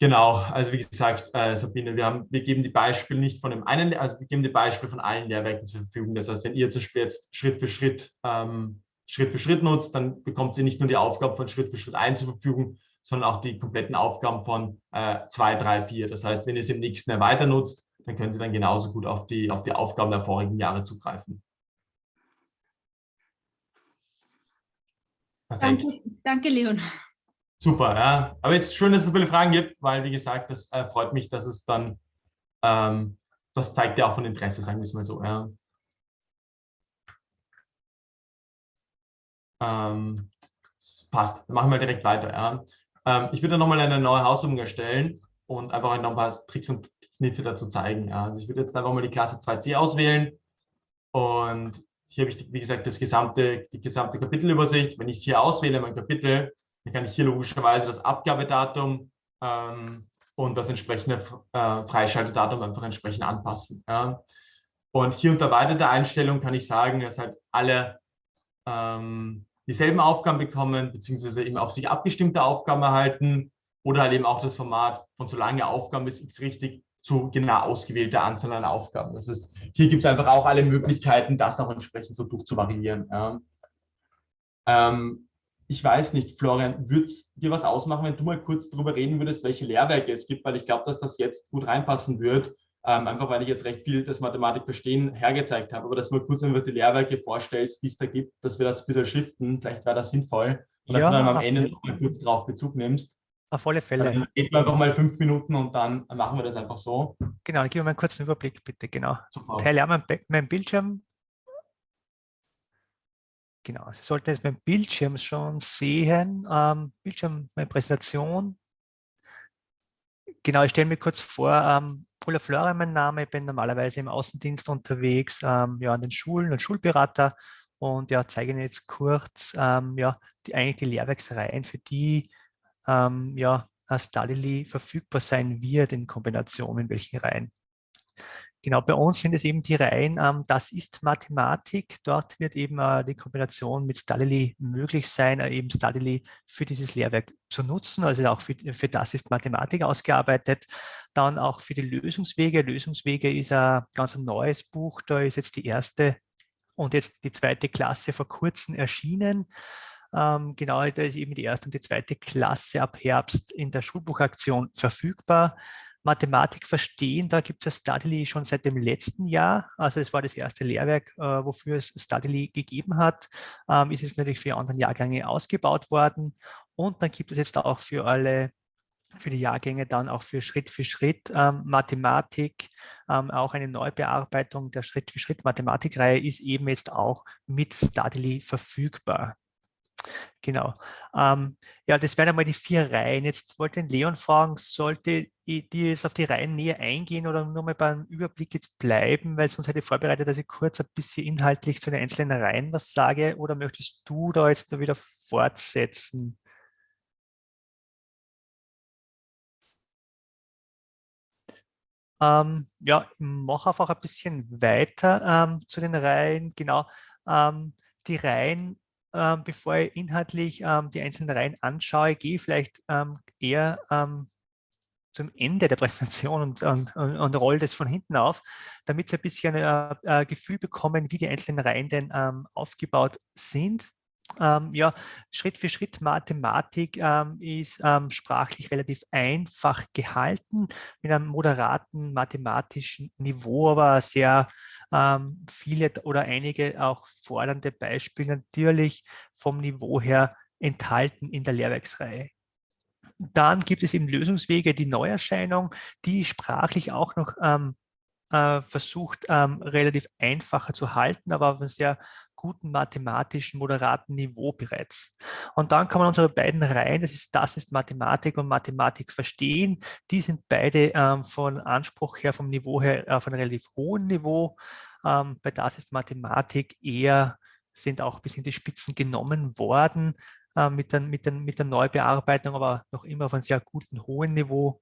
Genau, also wie gesagt, äh, Sabine, wir, haben, wir geben die Beispiele nicht von dem einen, also wir geben die Beispiele von allen Lehrwerken zur Verfügung. Das heißt, wenn ihr zum Beispiel jetzt Schritt für Schritt, ähm, Schritt für Schritt nutzt, dann bekommt ihr nicht nur die Aufgaben von Schritt für Schritt 1 zur Verfügung, sondern auch die kompletten Aufgaben von 2, 3, 4. Das heißt, wenn ihr es im nächsten Jahr weiter nutzt, dann können Sie dann genauso gut auf die, auf die Aufgaben der vorigen Jahre zugreifen. Danke, danke, Leon. Super, ja. Aber es ist schön, dass es so viele Fragen gibt, weil, wie gesagt, das äh, freut mich, dass es dann, ähm, das zeigt ja auch von Interesse, sagen wir es mal so. Ja. Ähm, passt, machen wir direkt weiter. Ja. Ähm, ich würde nochmal eine neue Hausübung erstellen und einfach noch ein paar Tricks und Kniffe dazu zeigen. Ja. Also ich würde jetzt einfach mal die Klasse 2c auswählen und hier habe ich, wie gesagt, das gesamte, die gesamte Kapitelübersicht. Wenn ich es hier auswähle, mein Kapitel, dann kann ich hier logischerweise das Abgabedatum ähm, und das entsprechende äh, Freischaltedatum einfach entsprechend anpassen. Ja. Und hier unter weitere Einstellung kann ich sagen, dass halt alle ähm, dieselben Aufgaben bekommen, beziehungsweise eben auf sich abgestimmte Aufgaben erhalten oder halt eben auch das Format von so lange Aufgaben ist X richtig zu genau ausgewählter Anzahl an Aufgaben. Das heißt, hier gibt es einfach auch alle Möglichkeiten, das auch entsprechend so durchzuvariieren. Ja. Ähm, ich weiß nicht, Florian, würde es dir was ausmachen, wenn du mal kurz darüber reden würdest, welche Lehrwerke es gibt, weil ich glaube, dass das jetzt gut reinpassen wird, ähm, einfach weil ich jetzt recht viel das Mathematik verstehen hergezeigt habe, aber dass du mal kurz einfach die Lehrwerke vorstellst, die es da gibt, dass wir das ein bisschen shiften, vielleicht wäre das sinnvoll, und ja, dass du dann am Ende noch mal kurz darauf Bezug nimmst. Auf alle Fälle. Dann reden wir einfach mal fünf Minuten und dann machen wir das einfach so. Genau, dann gib mir mal einen kurzen Überblick, bitte. Genau. Super. Teile mein, mein Bildschirm. Genau, Sie sollten jetzt mein Bildschirm schon sehen. Ähm, Bildschirm, meine Präsentation. Genau, ich stelle mir kurz vor, ähm, Paula Flora mein Name, ich bin normalerweise im Außendienst unterwegs, ähm, ja, an den Schulen und Schulberater und ja, zeige Ihnen jetzt kurz ähm, ja, die, eigentlich die Lehrwerksreihen, für die ähm, ja, Stadily verfügbar sein wird in Kombination in welchen Reihen. Genau, bei uns sind es eben die Reihen, ähm, das ist Mathematik. Dort wird eben äh, die Kombination mit Stadily möglich sein, äh, eben Stadily für dieses Lehrwerk zu nutzen. Also auch für, für das ist Mathematik ausgearbeitet. Dann auch für die Lösungswege. Lösungswege ist ein ganz neues Buch. Da ist jetzt die erste und jetzt die zweite Klasse vor kurzem erschienen. Ähm, genau, da ist eben die erste und die zweite Klasse ab Herbst in der Schulbuchaktion verfügbar. Mathematik verstehen, da gibt es Studily schon seit dem letzten Jahr. Also es war das erste Lehrwerk, äh, wofür es Studily gegeben hat. Ähm, ist es natürlich für andere Jahrgänge ausgebaut worden. Und dann gibt es jetzt auch für alle für die Jahrgänge dann auch für Schritt für Schritt ähm, Mathematik, ähm, auch eine Neubearbeitung der Schritt für Schritt Mathematikreihe ist eben jetzt auch mit Studily verfügbar. Genau. Ähm, ja, das wären einmal die vier Reihen. Jetzt wollte ich Leon fragen, sollte ich dir jetzt auf die Reihen näher eingehen oder nur mal beim Überblick jetzt bleiben, weil sonst hätte ich vorbereitet, dass ich kurz ein bisschen inhaltlich zu den einzelnen Reihen was sage oder möchtest du da jetzt nur wieder fortsetzen? Ähm, ja, ich mache einfach ein bisschen weiter ähm, zu den Reihen. Genau, ähm, die Reihen ähm, bevor ich inhaltlich ähm, die einzelnen Reihen anschaue, gehe ich vielleicht ähm, eher ähm, zum Ende der Präsentation und, und, und roll das von hinten auf, damit Sie ein bisschen ein äh, äh, Gefühl bekommen, wie die einzelnen Reihen denn ähm, aufgebaut sind ähm, ja, Schritt für Schritt Mathematik ähm, ist ähm, sprachlich relativ einfach gehalten, mit einem moderaten mathematischen Niveau, aber sehr ähm, viele oder einige auch fordernde Beispiele natürlich vom Niveau her enthalten in der Lehrwerksreihe. Dann gibt es eben Lösungswege, die Neuerscheinung, die sprachlich auch noch ähm, äh, versucht, ähm, relativ einfacher zu halten, aber auf einem sehr guten mathematischen, moderaten Niveau bereits. Und dann man unsere beiden Reihen, das ist, das ist Mathematik und Mathematik verstehen, die sind beide ähm, von Anspruch her, vom Niveau her auf einem relativ hohen Niveau. Ähm, bei das ist Mathematik eher, sind auch bis in die Spitzen genommen worden äh, mit, den, mit, den, mit der Neubearbeitung, aber noch immer auf einem sehr guten, hohen Niveau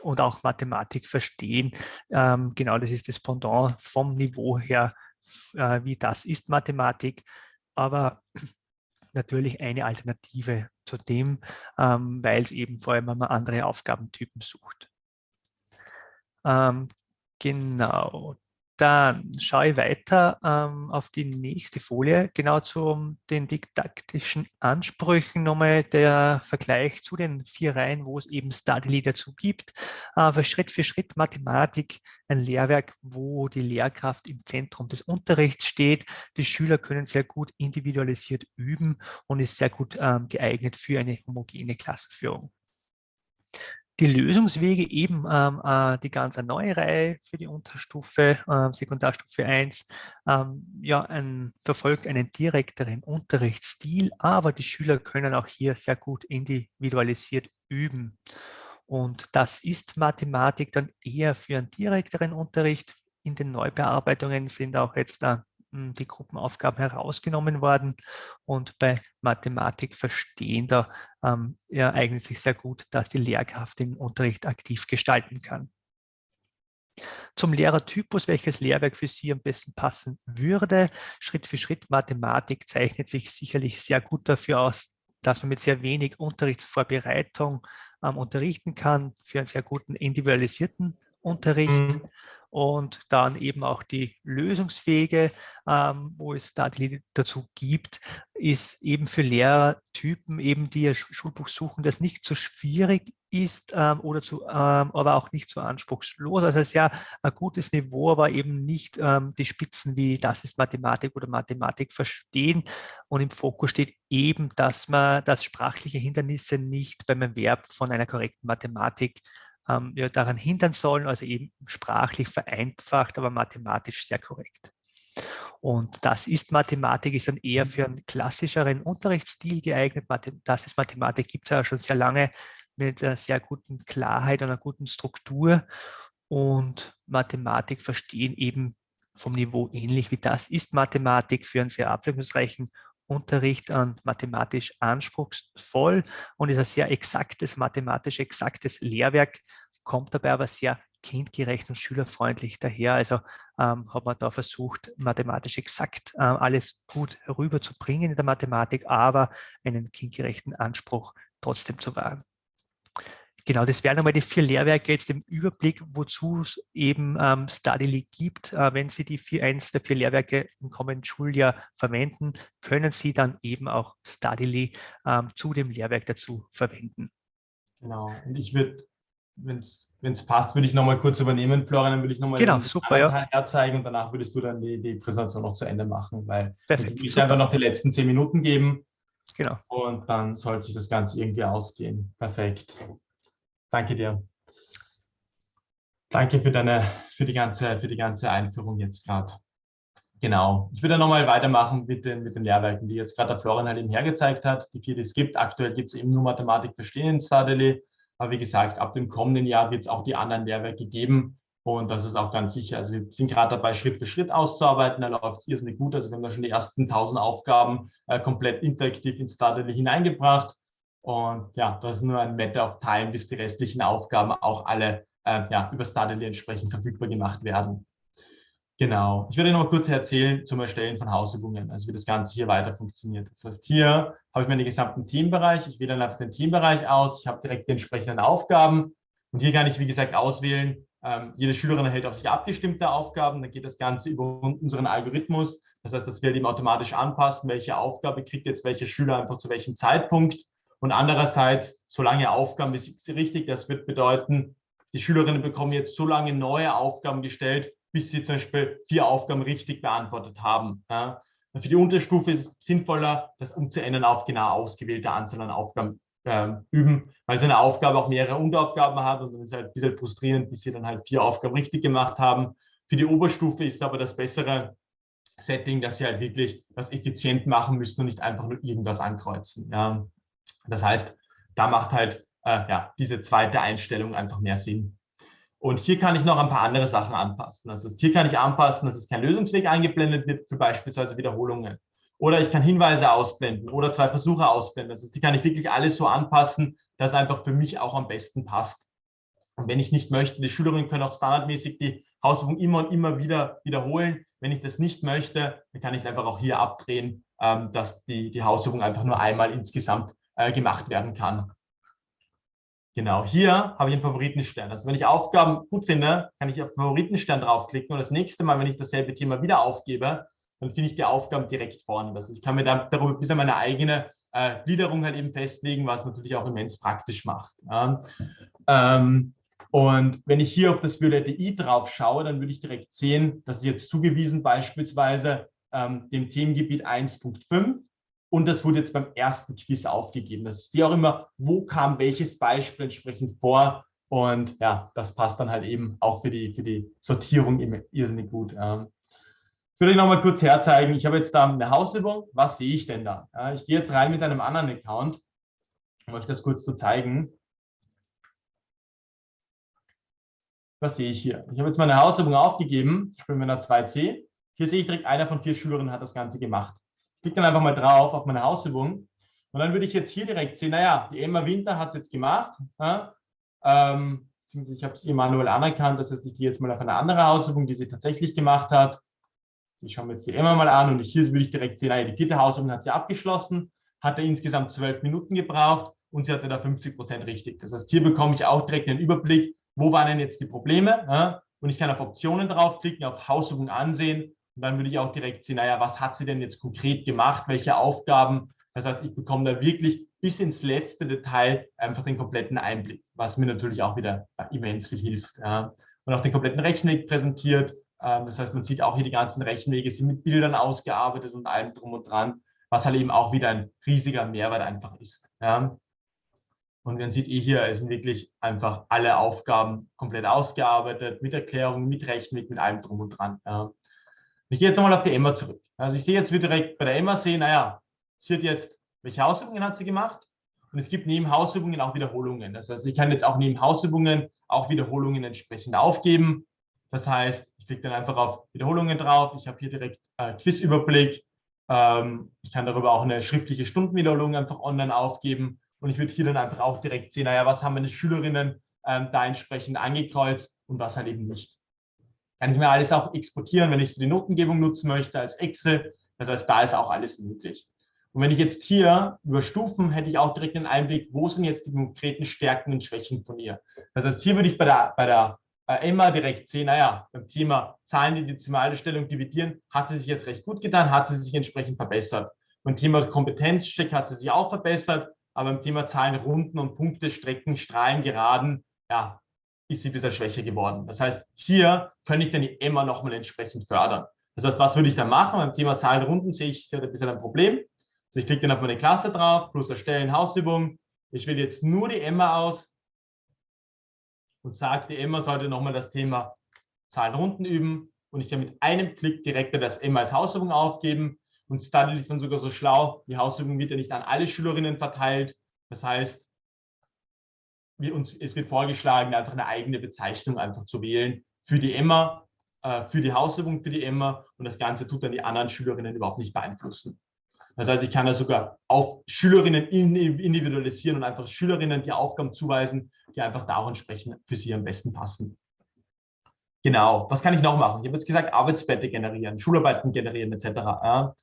und auch Mathematik verstehen. Ähm, genau, das ist das Pendant vom Niveau her, äh, wie das ist Mathematik, aber natürlich eine Alternative zu dem, ähm, weil es eben vor allem, wenn man andere Aufgabentypen sucht. Ähm, genau, dann schaue ich weiter ähm, auf die nächste Folie, genau zu den didaktischen Ansprüchen nochmal der Vergleich zu den vier Reihen, wo es eben Studily dazu gibt. Äh, für Schritt für Schritt Mathematik, ein Lehrwerk, wo die Lehrkraft im Zentrum des Unterrichts steht. Die Schüler können sehr gut individualisiert üben und ist sehr gut ähm, geeignet für eine homogene Klassenführung die Lösungswege eben ähm, äh, die ganz neue Reihe für die Unterstufe, äh, Sekundarstufe 1, ähm, ja, ein, verfolgt einen direkteren Unterrichtsstil, aber die Schüler können auch hier sehr gut individualisiert üben. Und das ist Mathematik dann eher für einen direkteren Unterricht. In den Neubearbeitungen sind auch jetzt hm, die Gruppenaufgaben herausgenommen worden und bei Mathematik verstehender ähm, eignet sich sehr gut, dass die Lehrkraft den Unterricht aktiv gestalten kann. Zum Lehrertypus, welches Lehrwerk für Sie am besten passen würde. Schritt für Schritt Mathematik zeichnet sich sicherlich sehr gut dafür aus, dass man mit sehr wenig Unterrichtsvorbereitung ähm, unterrichten kann, für einen sehr guten individualisierten Unterricht. Mhm und dann eben auch die Lösungswege, ähm, wo es da die dazu gibt, ist eben für Lehrertypen, eben die ihr Schulbuch suchen, das nicht so schwierig ist ähm, oder zu, ähm, aber auch nicht so anspruchslos. Also sehr ein gutes Niveau, aber eben nicht ähm, die Spitzen wie das ist Mathematik oder Mathematik verstehen. Und im Fokus steht eben, dass man das sprachliche Hindernisse nicht beim Erwerb von einer korrekten Mathematik ähm, ja, daran hindern sollen, also eben sprachlich vereinfacht, aber mathematisch sehr korrekt. Und das ist Mathematik, ist dann eher für einen klassischeren Unterrichtsstil geeignet. Das ist Mathematik, gibt es ja schon sehr lange mit einer sehr guten Klarheit und einer guten Struktur. Und Mathematik verstehen eben vom Niveau ähnlich wie das ist Mathematik für einen sehr abwechslungsreichen Unterricht an mathematisch anspruchsvoll und ist ein sehr exaktes, mathematisch exaktes Lehrwerk, kommt dabei aber sehr kindgerecht und schülerfreundlich daher. Also ähm, hat man da versucht, mathematisch exakt äh, alles gut herüberzubringen in der Mathematik, aber einen kindgerechten Anspruch trotzdem zu wahren. Genau, das wären einmal die vier Lehrwerke jetzt im Überblick, wozu es eben ähm, Studily gibt. Äh, wenn Sie die vier, eins der vier Lehrwerke im kommenden Schuljahr verwenden, können Sie dann eben auch Studily ähm, zu dem Lehrwerk dazu verwenden. Genau, und ich würde, wenn es passt, würde ich nochmal kurz übernehmen, Florian, dann würde ich nochmal genau, super, ja. herzeigen und danach würdest du dann die, die Präsentation noch zu Ende machen, weil Perfekt, ich einfach noch die letzten zehn Minuten geben. Genau. Und dann sollte sich das Ganze irgendwie ausgehen. Perfekt. Danke dir. Danke für deine, für die ganze, für die ganze Einführung jetzt gerade. Genau. Ich würde nochmal weitermachen mit den, mit den Lehrwerken, die jetzt gerade der Florian halt eben hergezeigt hat. Die vier, die es gibt. Aktuell gibt es eben nur Mathematik verstehen in Stadeli. Aber wie gesagt, ab dem kommenden Jahr wird es auch die anderen Lehrwerke geben. Und das ist auch ganz sicher. Also wir sind gerade dabei, Schritt für Schritt auszuarbeiten. Da läuft es irrsinnig gut. Also wir haben da schon die ersten 1000 Aufgaben äh, komplett interaktiv in Stadeli hineingebracht. Und ja, das ist nur ein Matter of Time, bis die restlichen Aufgaben auch alle äh, ja, über Stardally entsprechend verfügbar gemacht werden. Genau. Ich werde noch mal kurz erzählen zum Erstellen von Hausübungen, also wie das Ganze hier weiter funktioniert. Das heißt, hier habe ich meinen gesamten Themenbereich. Ich wähle dann einfach den Themenbereich aus. Ich habe direkt die entsprechenden Aufgaben. Und hier kann ich, wie gesagt, auswählen. Ähm, jede Schülerin erhält auf sich abgestimmte Aufgaben. Dann geht das Ganze über unseren Algorithmus. Das heißt, das wird ihm automatisch anpassen, welche Aufgabe kriegt jetzt welcher Schüler einfach zu welchem Zeitpunkt. Und andererseits, solange Aufgaben ist richtig, das wird bedeuten, die Schülerinnen bekommen jetzt so lange neue Aufgaben gestellt, bis sie zum Beispiel vier Aufgaben richtig beantwortet haben. Ja. Für die Unterstufe ist es sinnvoller, das umzuändern auf genau ausgewählte Anzahl an Aufgaben äh, üben, weil so eine Aufgabe auch mehrere Unteraufgaben hat und dann ist es halt ein bisschen frustrierend, bis sie dann halt vier Aufgaben richtig gemacht haben. Für die Oberstufe ist aber das bessere Setting, dass sie halt wirklich das effizient machen müssen und nicht einfach nur irgendwas ankreuzen. Ja. Das heißt, da macht halt äh, ja, diese zweite Einstellung einfach mehr Sinn. Und hier kann ich noch ein paar andere Sachen anpassen. Das heißt, hier kann ich anpassen, dass es kein Lösungsweg eingeblendet wird für beispielsweise Wiederholungen. Oder ich kann Hinweise ausblenden oder zwei Versuche ausblenden. Das heißt, die kann ich wirklich alles so anpassen, dass einfach für mich auch am besten passt. Und wenn ich nicht möchte, die Schülerinnen können auch standardmäßig die Hausübung immer und immer wieder wiederholen. Wenn ich das nicht möchte, dann kann ich es einfach auch hier abdrehen, ähm, dass die, die Hausübung einfach nur einmal insgesamt äh, gemacht werden kann. Genau, hier habe ich einen Favoritenstern. Also wenn ich Aufgaben gut finde, kann ich auf Favoritenstern draufklicken und das nächste Mal, wenn ich dasselbe Thema wieder aufgebe, dann finde ich die Aufgaben direkt vorne. Also ich kann mir da darüber bis meine eigene äh, Gliederung halt eben festlegen, was natürlich auch immens praktisch macht. Ja. Ähm, und wenn ich hier auf das violette i drauf schaue, dann würde ich direkt sehen, dass es jetzt zugewiesen beispielsweise ähm, dem Themengebiet 1.5 und das wurde jetzt beim ersten Quiz aufgegeben. Das ist ja auch immer, wo kam welches Beispiel entsprechend vor. Und ja, das passt dann halt eben auch für die, für die Sortierung immer irrsinnig gut. Ich würde euch nochmal kurz herzeigen. Ich habe jetzt da eine Hausübung. Was sehe ich denn da? Ich gehe jetzt rein mit einem anderen Account, um euch das kurz zu zeigen. Was sehe ich hier? Ich habe jetzt meine Hausübung aufgegeben. Ich bin mit einer 2C. Hier sehe ich direkt, einer von vier Schülerinnen hat das Ganze gemacht. Ich klicke dann einfach mal drauf auf meine Hausübung und dann würde ich jetzt hier direkt sehen, naja, die Emma Winter hat es jetzt gemacht. Ja, ähm, ich habe es ihr manuell anerkannt, das heißt, ich gehe jetzt mal auf eine andere Hausübung, die sie tatsächlich gemacht hat. Ich schaue mir jetzt die Emma mal an und hier würde ich direkt sehen, naja, die vierte Hausübung hat sie abgeschlossen, hatte insgesamt zwölf Minuten gebraucht und sie hatte da 50 Prozent richtig. Das heißt, hier bekomme ich auch direkt einen Überblick, wo waren denn jetzt die Probleme ja? und ich kann auf Optionen draufklicken, auf Hausübung ansehen und dann würde ich auch direkt sehen, naja, was hat sie denn jetzt konkret gemacht, welche Aufgaben. Das heißt, ich bekomme da wirklich bis ins letzte Detail einfach den kompletten Einblick, was mir natürlich auch wieder immens viel hilft. Ja. Und auch den kompletten Rechenweg präsentiert. Ähm, das heißt, man sieht auch hier die ganzen Rechenwege sind mit Bildern ausgearbeitet und allem drum und dran, was halt eben auch wieder ein riesiger Mehrwert einfach ist. Ja. Und man sieht eh hier, es sind wirklich einfach alle Aufgaben komplett ausgearbeitet, mit Erklärungen, mit Rechenweg, mit allem drum und dran. Ja. Ich gehe jetzt nochmal auf die Emma zurück. Also ich sehe jetzt wieder direkt bei der Emma sehen, naja, sie hat jetzt, welche Hausübungen hat sie gemacht? Und es gibt neben Hausübungen auch Wiederholungen. Das heißt, ich kann jetzt auch neben Hausübungen auch Wiederholungen entsprechend aufgeben. Das heißt, ich klicke dann einfach auf Wiederholungen drauf. Ich habe hier direkt äh, Quizüberblick. Ähm, ich kann darüber auch eine schriftliche Stundenwiederholung einfach online aufgeben. Und ich würde hier dann einfach auch direkt sehen, naja, was haben meine Schülerinnen ähm, da entsprechend angekreuzt und was halt eben nicht kann ich mir alles auch exportieren, wenn ich es für die Notengebung nutzen möchte als Excel. Das heißt, da ist auch alles möglich. Und wenn ich jetzt hier über Stufen hätte ich auch direkt einen Einblick, wo sind jetzt die konkreten Stärken und Schwächen von ihr. Das heißt, hier würde ich bei der, bei der Emma direkt sehen, naja, beim Thema Zahlen, die Dezimalstellung dividieren, hat sie sich jetzt recht gut getan, hat sie sich entsprechend verbessert. Beim Thema Kompetenzcheck hat sie sich auch verbessert, aber beim Thema Zahlen, Runden und Punkte, Strecken, Strahlen, Geraden, ja, ist sie ein bisschen schwächer geworden. Das heißt, hier könnte ich dann die Emma nochmal entsprechend fördern. Das heißt, was würde ich dann machen? Beim Thema Zahlenrunden sehe ich, sie hat ein bisschen ein Problem. Also ich klicke dann auf meine Klasse drauf, plus erstellen Hausübung. Ich wähle jetzt nur die Emma aus und sage, die Emma sollte nochmal das Thema Zahlenrunden üben. Und ich kann mit einem Klick direkt das Emma als Hausübung aufgeben. Und Study ist dann sogar so schlau, die Hausübung wird ja nicht an alle Schülerinnen verteilt. Das heißt, wir uns, es wird vorgeschlagen, einfach eine eigene Bezeichnung einfach zu wählen für die Emma, äh, für die Hausübung für die Emma und das Ganze tut dann die anderen Schülerinnen überhaupt nicht beeinflussen. Das heißt, ich kann da sogar auf Schülerinnen individualisieren und einfach Schülerinnen die Aufgaben zuweisen, die einfach da auch entsprechend für sie am besten passen. Genau, was kann ich noch machen? Ich habe jetzt gesagt, Arbeitsblätter generieren, Schularbeiten generieren etc.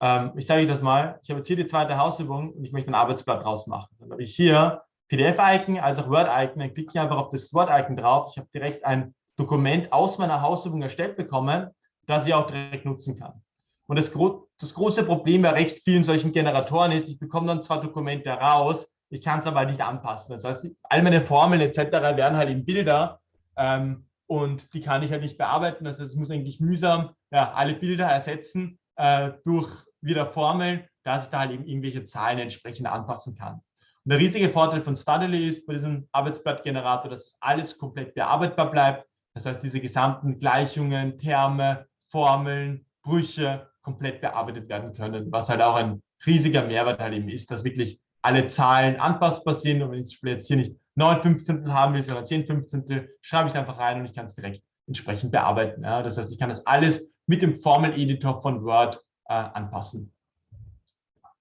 Ähm, ich zeige euch das mal. Ich habe jetzt hier die zweite Hausübung und ich möchte ein Arbeitsblatt draus machen. Dann habe ich hier PDF-Icon als auch Word-Icon. Dann klicke ich einfach auf das Word-Icon drauf. Ich habe direkt ein Dokument aus meiner Hausübung erstellt bekommen, das ich auch direkt nutzen kann. Und das, gro das große Problem bei recht vielen solchen Generatoren ist, ich bekomme dann zwar Dokumente raus, ich kann es aber nicht anpassen. Das heißt, all meine Formeln etc. werden halt in Bilder ähm, und die kann ich halt nicht bearbeiten. Das heißt, es muss eigentlich mühsam ja, alle Bilder ersetzen äh, durch wieder Formeln, dass ich da halt eben irgendwelche Zahlen entsprechend anpassen kann. Und der riesige Vorteil von Studily ist bei diesem Arbeitsblattgenerator, dass alles komplett bearbeitbar bleibt. Das heißt, diese gesamten Gleichungen, Terme, Formeln, Brüche komplett bearbeitet werden können, was halt auch ein riesiger Mehrwert halt eben ist, dass wirklich alle Zahlen anpassbar sind. Und wenn ich jetzt hier nicht 9 Fünfzehntel haben will, sondern 10 Fünfzehntel, schreibe ich es einfach rein und ich kann es direkt entsprechend bearbeiten. Ja, das heißt, ich kann das alles mit dem Formel-Editor von Word äh, anpassen.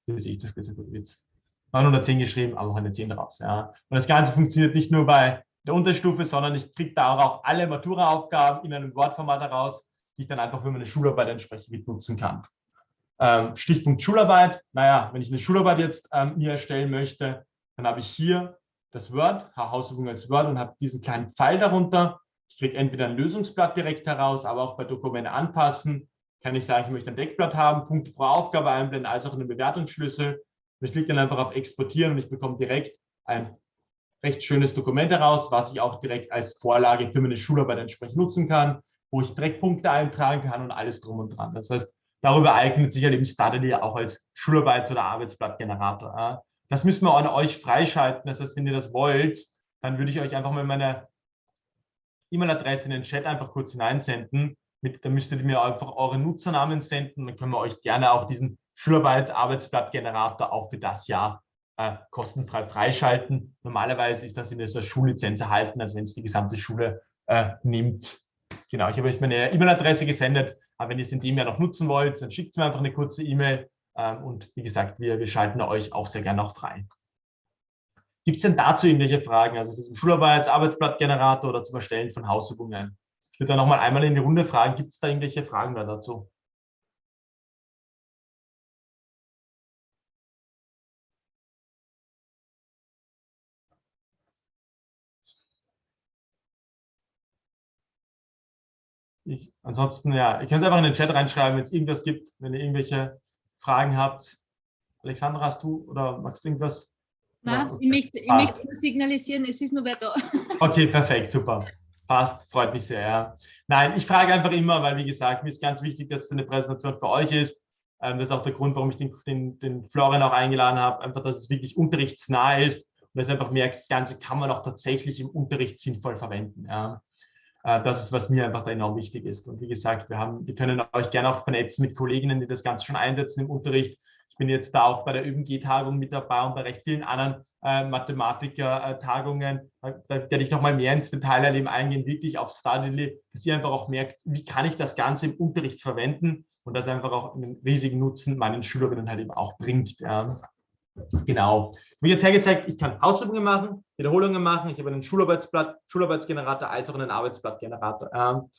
Hier sehe ich zum Beispiel so gut jetzt. 910 geschrieben, aber auch eine 10 draus. Ja. Und das Ganze funktioniert nicht nur bei der Unterstufe, sondern ich kriege da auch alle Matura-Aufgaben in einem Wortformat heraus, die ich dann einfach für meine Schularbeit entsprechend mit nutzen kann. Ähm, Stichpunkt Schularbeit. Naja, wenn ich eine Schularbeit jetzt ähm, mir erstellen möchte, dann habe ich hier das Word, Hausübung als Word und habe diesen kleinen Pfeil darunter. Ich kriege entweder ein Lösungsblatt direkt heraus, aber auch bei Dokumente anpassen kann ich sagen, ich möchte ein Deckblatt haben, Punkte pro Aufgabe einblenden, als auch einen Bewertungsschlüssel. Ich klicke dann einfach auf Exportieren und ich bekomme direkt ein recht schönes Dokument heraus, was ich auch direkt als Vorlage für meine Schularbeit entsprechend nutzen kann, wo ich direkt Punkte eintragen kann und alles drum und dran. Das heißt, darüber eignet sich ja halt eben Studly auch als Schularbeits- oder Arbeitsblattgenerator. Das müssen wir an euch freischalten. Das heißt, wenn ihr das wollt, dann würde ich euch einfach mal meine E-Mail-Adresse in den Chat einfach kurz hineinsenden. Mit, da müsstet ihr mir einfach eure Nutzernamen senden. Dann können wir euch gerne auch diesen Schularbeits-Arbeitsblattgenerator auch für das Jahr äh, kostenfrei freischalten. Normalerweise ist das in dieser Schullizenz erhalten, also wenn es die gesamte Schule äh, nimmt. Genau, ich habe euch meine E-Mail-Adresse gesendet. Aber wenn ihr es in dem Jahr noch nutzen wollt, dann schickt mir einfach eine kurze E-Mail. Ähm, und wie gesagt, wir, wir schalten euch auch sehr gerne auch frei. Gibt es denn dazu irgendwelche Fragen? Also zum Schularbeits-, Arbeitsblattgenerator oder zum Erstellen von Hausübungen? Ich würde da nochmal einmal in die Runde fragen, gibt es da irgendwelche Fragen dazu? Ich, ansonsten, ja, ihr könnt es einfach in den Chat reinschreiben, wenn es irgendwas gibt, wenn ihr irgendwelche Fragen habt. Alexandra, hast du oder magst du irgendwas? Nein, ja, ich möchte, ich möchte signalisieren, es ist nur wer da. Okay, perfekt, super. Passt, freut mich sehr. Ja. Nein, ich frage einfach immer, weil wie gesagt, mir ist ganz wichtig, dass es eine Präsentation für euch ist. Ähm, das ist auch der Grund, warum ich den, den, den Florian auch eingeladen habe, einfach, dass es wirklich unterrichtsnah ist und dass ihr einfach merkt, das Ganze kann man auch tatsächlich im Unterricht sinnvoll verwenden. Ja. Äh, das ist, was mir einfach da enorm wichtig ist. Und wie gesagt, wir, haben, wir können euch gerne auch vernetzen mit Kolleginnen, die das Ganze schon einsetzen im Unterricht. Ich bin jetzt da auch bei der ÜBG-Tagung mit dabei und bei recht vielen anderen äh, Mathematiker-Tagungen. Da, da werde ich nochmal mehr ins Detail erleben, eingehen, wirklich auf Studily, dass ihr einfach auch merkt, wie kann ich das Ganze im Unterricht verwenden und das einfach auch einen riesigen Nutzen meinen Schülerinnen halt eben auch bringt. Ja. Genau. Habe jetzt hergezeigt, ich kann Ausübungen machen, Wiederholungen machen. Ich habe einen Schularbeitsblatt, Schularbeitsgenerator als auch einen Arbeitsblattgenerator. Ähm,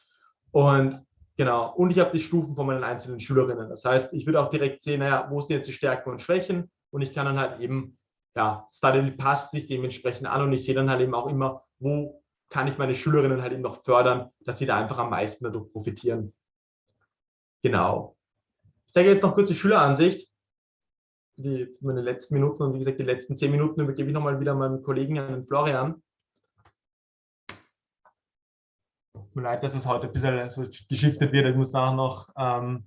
und genau, und ich habe die Stufen von meinen einzelnen Schülerinnen. Das heißt, ich würde auch direkt sehen, naja, wo sind jetzt die Stärken und Schwächen und ich kann dann halt eben, ja, Study passt sich dementsprechend an und ich sehe dann halt eben auch immer, wo kann ich meine Schülerinnen halt eben noch fördern, dass sie da einfach am meisten dadurch profitieren. Genau. Ich zeige jetzt noch kurz die Schüleransicht die, meine letzten Minuten und wie gesagt, die letzten zehn Minuten übergebe ich nochmal wieder meinem Kollegen, an Florian. Tut mir leid, dass es heute ein bisschen so geschiftet wird. Ich muss nachher noch ähm,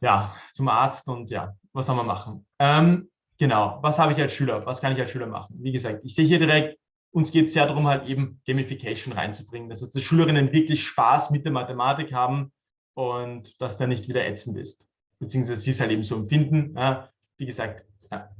ja, zum Arzt und ja, was soll man machen? Ähm, genau, was habe ich als Schüler? Was kann ich als Schüler machen? Wie gesagt, ich sehe hier direkt, uns geht es sehr darum, halt eben Gamification reinzubringen. Das heißt, dass Schülerinnen wirklich Spaß mit der Mathematik haben und dass der nicht wieder ätzend ist. Beziehungsweise sie es halt eben so empfinden. Ja, wie gesagt, ja.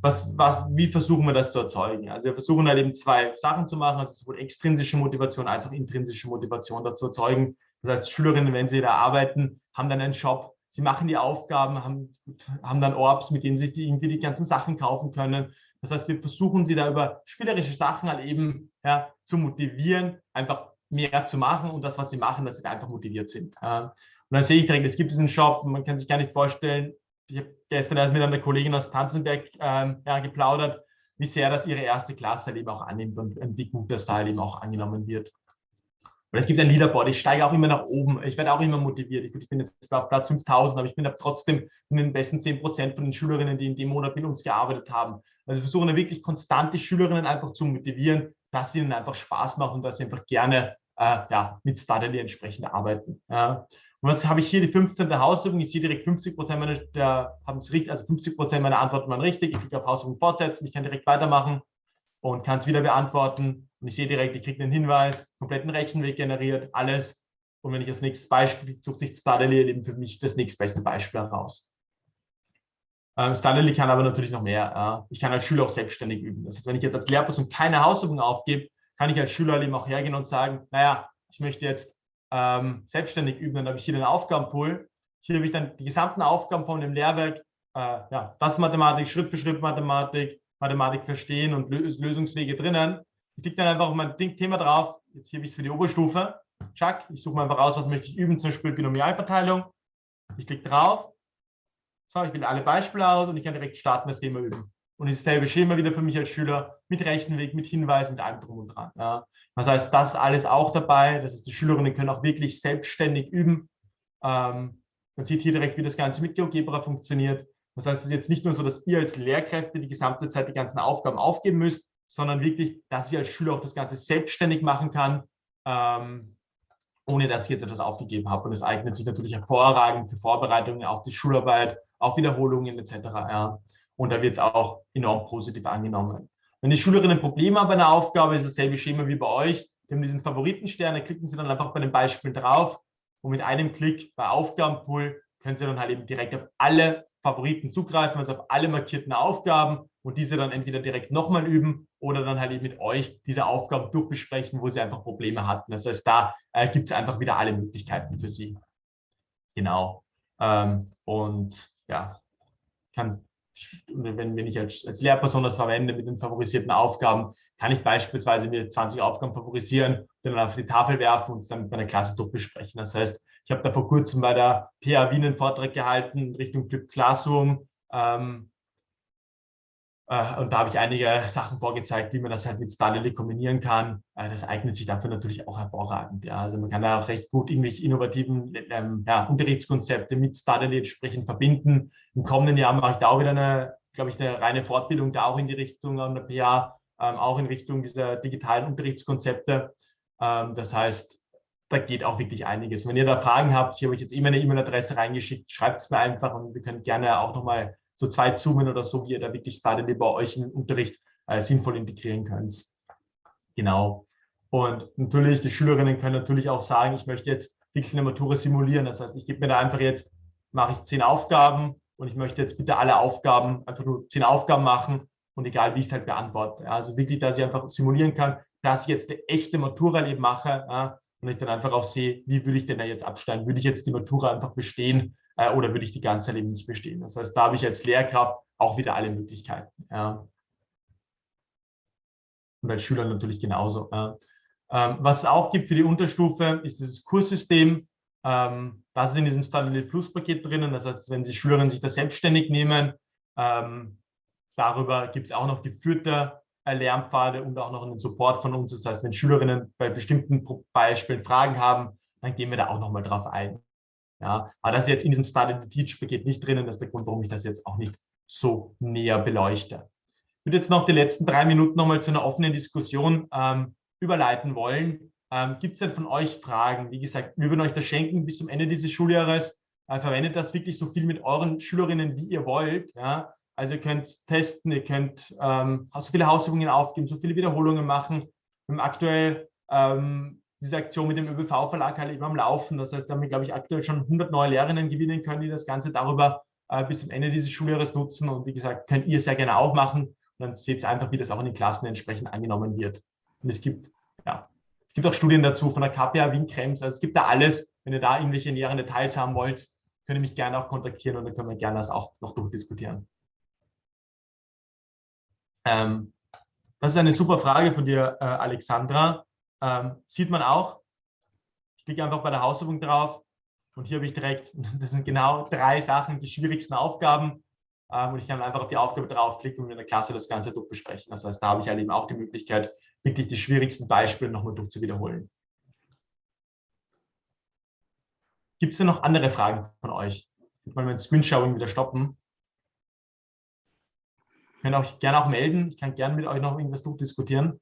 was, was, wie versuchen wir das zu erzeugen? Also wir versuchen halt eben zwei Sachen zu machen, also sowohl extrinsische Motivation als auch intrinsische Motivation dazu erzeugen. Das heißt, Schülerinnen, wenn sie da arbeiten, haben dann einen Shop, sie machen die Aufgaben, haben, haben dann Orbs, mit denen sie die, irgendwie die ganzen Sachen kaufen können. Das heißt, wir versuchen sie da über spielerische Sachen halt eben ja, zu motivieren, einfach mehr zu machen und das, was sie machen, dass sie da einfach motiviert sind. Und dann sehe ich direkt, es gibt diesen Shop, man kann sich gar nicht vorstellen, ich habe gestern erst mit einer Kollegin aus Tanzenberg ähm, ja, geplaudert, wie sehr das ihre erste Klasse halt eben auch annimmt und, und wie gut das da halt eben auch angenommen wird. Und es gibt ein Leaderboard, ich steige auch immer nach oben, ich werde auch immer motiviert. Ich, ich bin jetzt auf Platz 5000, aber ich bin trotzdem in den besten 10 Prozent von den Schülerinnen, die in dem Monat mit uns gearbeitet haben. Also wir versuchen da wirklich konstant die Schülerinnen einfach zu motivieren, dass sie ihnen einfach Spaß machen und dass sie einfach gerne äh, ja, mit Studly entsprechend arbeiten. Ja. Und was habe ich hier, die 15. Hausübung? Ich sehe direkt 50 Prozent meiner, haben es richtig, also 50 Prozent meiner Antworten waren richtig. Ich klicke auf Hausübung fortsetzen, ich kann direkt weitermachen und kann es wieder beantworten. Und ich sehe direkt, ich kriege einen Hinweis, kompletten Rechenweg generiert, alles. Und wenn ich das nächste Beispiel, sucht sich Stardally eben für mich das nächstbeste Beispiel heraus. Ähm, Stardally kann aber natürlich noch mehr. Äh, ich kann als Schüler auch selbstständig üben. Das heißt, wenn ich jetzt als Lehrperson keine Hausübung aufgebe, kann ich als Schüler eben auch hergehen und sagen, naja, ich möchte jetzt ähm, selbstständig üben, dann habe ich hier den Aufgabenpool. Hier habe ich dann die gesamten Aufgaben von dem Lehrwerk, äh, ja, das Mathematik, Schritt für Schritt Mathematik, Mathematik verstehen und Lösungswege drinnen. Ich klicke dann einfach auf mein Thema drauf. Jetzt hier habe ich es für die Oberstufe. Chuck, ich suche mal einfach aus, was möchte ich üben, zum Beispiel Binomialverteilung. Ich klicke drauf. So, ich wähle alle Beispiele aus und ich kann direkt starten, das Thema üben. Und dasselbe Schema wieder für mich als Schüler mit Rechenweg, mit Hinweis, mit allem drum und dran. Ja. Das heißt, das ist alles auch dabei. Das heißt, die Schülerinnen können auch wirklich selbstständig üben. Ähm, man sieht hier direkt, wie das Ganze mit GeoGebra funktioniert. Das heißt, es ist jetzt nicht nur so, dass ihr als Lehrkräfte die gesamte Zeit die ganzen Aufgaben aufgeben müsst, sondern wirklich, dass ich als Schüler auch das Ganze selbstständig machen kann, ähm, ohne dass ich jetzt etwas aufgegeben habe. Und es eignet sich natürlich hervorragend für Vorbereitungen auf die Schularbeit, auf Wiederholungen etc. Ja. Und da wird es auch enorm positiv angenommen. Wenn die Schülerinnen Probleme haben bei einer Aufgabe, ist dasselbe Schema wie bei euch. Die haben diesen Favoritenstern, da klicken Sie dann einfach bei den Beispielen drauf und mit einem Klick bei Aufgabenpool können Sie dann halt eben direkt auf alle Favoriten zugreifen, also auf alle markierten Aufgaben und diese dann entweder direkt nochmal üben oder dann halt eben mit euch diese Aufgaben durchbesprechen, wo Sie einfach Probleme hatten. Das heißt, da äh, gibt es einfach wieder alle Möglichkeiten für Sie. Genau. Ähm, und ja, kann, wenn, wenn ich als, als Lehrperson das verwende mit den favorisierten Aufgaben, kann ich beispielsweise mir 20 Aufgaben favorisieren, dann auf die Tafel werfen und dann mit meiner Klasse durchbesprechen. Das heißt, ich habe da vor kurzem bei der PA Wien einen Vortrag gehalten in Richtung Flip Classroom. Ähm, äh, und da habe ich einige Sachen vorgezeigt, wie man das halt mit Starlily kombinieren kann. Äh, das eignet sich dafür natürlich auch hervorragend. Ja. Also man kann da auch recht gut irgendwelche innovativen ähm, ja, Unterrichtskonzepte mit Starlily entsprechend verbinden. Im kommenden Jahr mache ich da auch wieder eine, glaube ich, eine reine Fortbildung da auch in die Richtung an der PA, ähm, auch in Richtung dieser digitalen Unterrichtskonzepte. Ähm, das heißt, da geht auch wirklich einiges. Wenn ihr da Fragen habt, hier habe ich jetzt immer eine E-Mail-Adresse reingeschickt, schreibt es mir einfach und wir können gerne auch nochmal so zwei zoomen oder so, wie ihr da wirklich Startende bei euch in den Unterricht äh, sinnvoll integrieren könnt. Genau. Und natürlich, die Schülerinnen können natürlich auch sagen, ich möchte jetzt wirklich eine Matura simulieren. Das heißt, ich gebe mir da einfach jetzt, mache ich zehn Aufgaben und ich möchte jetzt bitte alle Aufgaben, einfach nur zehn Aufgaben machen und egal, wie ich es halt beantworte. Also wirklich, dass ich einfach simulieren kann, dass ich jetzt eine echte Matura eben mache ja, und ich dann einfach auch sehe, wie würde ich denn da jetzt absteigen? Würde ich jetzt die Matura einfach bestehen äh, oder würde ich die ganze Zeit nicht bestehen? Das heißt, da habe ich als Lehrkraft auch wieder alle Möglichkeiten. Ja. Und als Schüler natürlich genauso. Ja. Ähm, was es auch gibt für die Unterstufe, ist dieses Kurssystem. Ähm, das ist in diesem Stability Plus Paket drinnen. Das heißt, wenn die Schülerinnen sich das selbstständig nehmen, ähm, darüber gibt es auch noch geführte äh, Lernpfade und auch noch einen Support von uns. Das heißt, wenn Schülerinnen bei bestimmten Beispielen Fragen haben, dann gehen wir da auch nochmal drauf ein. Ja, aber das ist jetzt in diesem Start the Teach Paket nicht drinnen. Das ist der Grund, warum ich das jetzt auch nicht so näher beleuchte. Ich würde jetzt noch die letzten drei Minuten nochmal zu einer offenen Diskussion ähm, überleiten wollen. Ähm, Gibt es denn von euch Fragen? Wie gesagt, wir würden euch das schenken bis zum Ende dieses Schuljahres. Äh, verwendet das wirklich so viel mit euren Schülerinnen, wie ihr wollt. Ja? Also ihr könnt testen, ihr könnt ähm, so viele Hausübungen aufgeben, so viele Wiederholungen machen. Wir haben aktuell ähm, diese Aktion mit dem ÖBV-Verlag halt eben am Laufen. Das heißt, da haben wir, glaube ich, aktuell schon 100 neue Lehrerinnen gewinnen können, die das Ganze darüber äh, bis zum Ende dieses Schuljahres nutzen. Und wie gesagt, könnt ihr sehr gerne auch machen. Und dann seht ihr einfach, wie das auch in den Klassen entsprechend angenommen wird. Und es gibt, ja, es gibt auch Studien dazu von der KPA Wien Krems. Also es gibt da alles. Wenn ihr da irgendwelche näheren Details haben wollt, könnt ihr mich gerne auch kontaktieren und dann können wir gerne das auch noch durchdiskutieren. Ähm, das ist eine super Frage von dir, äh, Alexandra. Ähm, sieht man auch. Ich klicke einfach bei der Hausübung drauf und hier habe ich direkt, das sind genau drei Sachen, die schwierigsten Aufgaben. Ähm, und ich kann einfach auf die Aufgabe draufklicken und in der Klasse das Ganze durchbesprechen. Das heißt, da habe ich halt eben auch die Möglichkeit, wirklich die schwierigsten Beispiele nochmal durchzuwiederholen. Gibt es denn noch andere Fragen von euch? Ich mal mein Screenshowing wieder stoppen. Ich kann auch gerne auch melden. Ich kann gerne mit euch noch irgendwas durchdiskutieren.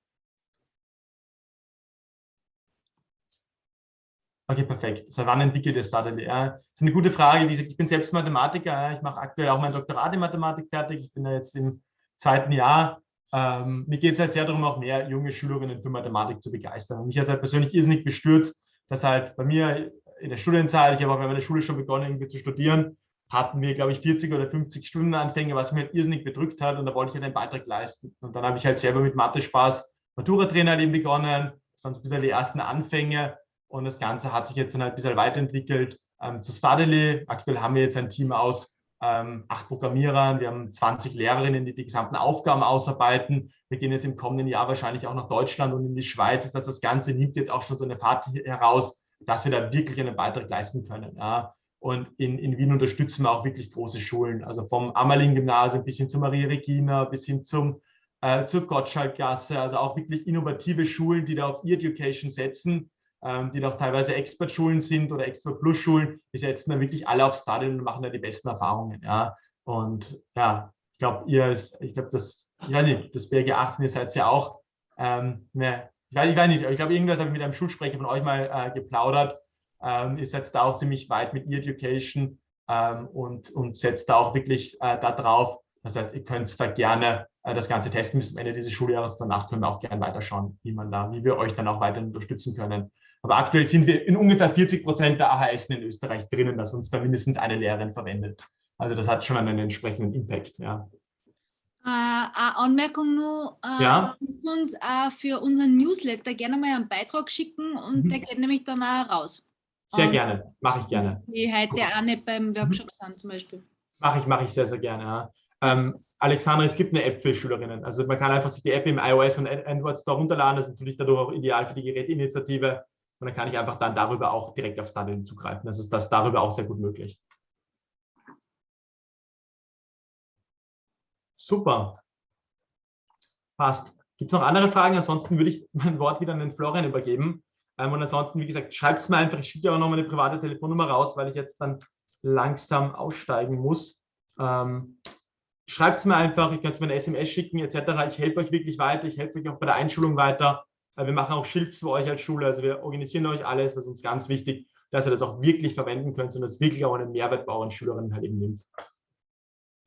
Okay, perfekt. Seit wann entwickelt ihr StartLR? Das ist eine gute Frage. Wie gesagt, ich bin selbst Mathematiker. Ich mache aktuell auch mein Doktorat in Mathematik fertig. Ich bin da jetzt im zweiten Jahr. Ähm, mir geht es halt sehr darum, auch mehr junge Schülerinnen für Mathematik zu begeistern. Und mich hat halt persönlich irrsinnig bestürzt, dass halt bei mir in der Studienzeit, ich habe auch bei meiner Schule schon begonnen, irgendwie zu studieren, hatten wir, glaube ich, 40 oder 50 Stunden Anfänge, was mir halt irrsinnig bedrückt hat. Und da wollte ich halt einen Beitrag leisten. Und dann habe ich halt selber mit Mathe-Spaß Matura-Trainer eben begonnen. Das waren so ein bisschen die ersten Anfänge. Und das Ganze hat sich jetzt dann halt ein bisschen weiterentwickelt ähm, zu Studily. Aktuell haben wir jetzt ein Team aus ähm, acht Programmierern, wir haben 20 Lehrerinnen, die die gesamten Aufgaben ausarbeiten. Wir gehen jetzt im kommenden Jahr wahrscheinlich auch nach Deutschland und in die Schweiz. Das, das Ganze nimmt jetzt auch schon so eine Fahrt heraus, dass wir da wirklich einen Beitrag leisten können. Ja. Und in, in Wien unterstützen wir auch wirklich große Schulen, also vom Ammerling-Gymnasium bis hin zu Maria Regina, bis hin zum, äh, zur Gottschalk-Gasse, also auch wirklich innovative Schulen, die da auf E-Education setzen die noch teilweise Expert-Schulen sind oder Expert-Plus-Schulen, die setzen da wirklich alle auf Stadion und machen da die besten Erfahrungen. Ja. Und ja, ich glaube, ihr als, ich glaube, das, ich weiß nicht, das BRG 18, ihr seid ja auch, ähm, ne, ich, weiß, ich weiß nicht, ich glaube, irgendwas habe ich mit einem Schulsprecher von euch mal äh, geplaudert. Ähm, ihr setzt da auch ziemlich weit mit E-Education ähm, und, und setzt da auch wirklich äh, da drauf. Das heißt, ihr könnt da gerne äh, das Ganze testen bis zum Ende dieses Schuljahres. Danach können wir auch gerne weiterschauen, wie man da, wie wir euch dann auch weiter unterstützen können. Aber aktuell sind wir in ungefähr 40 Prozent der AHS in Österreich drinnen, dass uns da mindestens eine Lehrerin verwendet. Also das hat schon einen entsprechenden Impact. Ja. Äh, eine Anmerkung nur, äh, ja? uns äh, für unseren Newsletter gerne mal einen Beitrag schicken und mhm. der geht nämlich dann auch raus. Sehr Und gerne, mache ich gerne. Die heute auch nicht beim Mhm. Workshop sind zum Beispiel. Mache ich, mache ich sehr, sehr gerne. Ja. Ähm, Alexandra, es gibt eine App für Schülerinnen. Also man kann einfach sich die App im iOS und Android Store runterladen. Das ist natürlich dadurch auch ideal für die Gerätinitiative. Und dann kann ich einfach dann darüber auch direkt auf Study zugreifen. Das ist das darüber auch sehr gut möglich. Super. Passt. Gibt es noch andere Fragen? Ansonsten würde ich mein Wort wieder an den Florian übergeben. Ähm, und ansonsten, wie gesagt, schreibt es mir einfach. Ich schicke auch noch meine private Telefonnummer raus, weil ich jetzt dann langsam aussteigen muss. Ähm, schreibt es mir einfach, ich kann es mir eine SMS schicken etc. Ich helfe euch wirklich weiter, ich helfe euch auch bei der Einschulung weiter. Wir machen auch Schilfs für euch als Schule, also wir organisieren euch alles, das ist uns ganz wichtig, dass ihr das auch wirklich verwenden könnt und das wirklich auch einen Mehrwert bei euren Schülerinnen halt eben nimmt.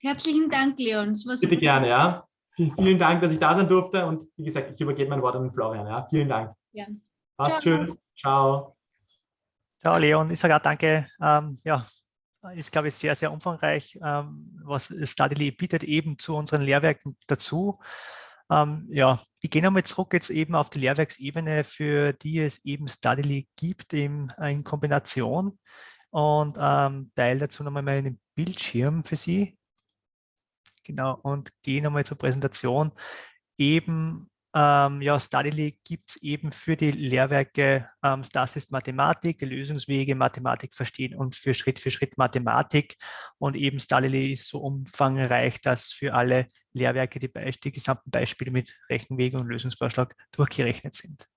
Herzlichen Dank, Leon. Das war Bitte gerne, ja. Vielen, Dank, dass ich da sein durfte und wie gesagt, ich übergebe mein Wort an Florian, ja. Vielen Dank. Gern. Passt Ciao. schön. Ciao. Ja, Leon, ich sage auch danke. Ähm, ja, ist, glaube ich, sehr, sehr umfangreich, ähm, was Studily bietet eben zu unseren Lehrwerken dazu. Ähm, ja, ich gehe nochmal zurück jetzt eben auf die Lehrwerksebene, für die es eben Studily gibt in, in Kombination und ähm, teile dazu nochmal meinen Bildschirm für Sie. Genau, und gehe nochmal zur Präsentation. Eben ähm, ja, Studily gibt es eben für die Lehrwerke, ähm, das ist Mathematik, die Lösungswege, Mathematik verstehen und für Schritt für Schritt Mathematik. Und eben Studily ist so umfangreich, dass für alle Lehrwerke die, die gesamten Beispiele mit Rechenwege und Lösungsvorschlag durchgerechnet sind.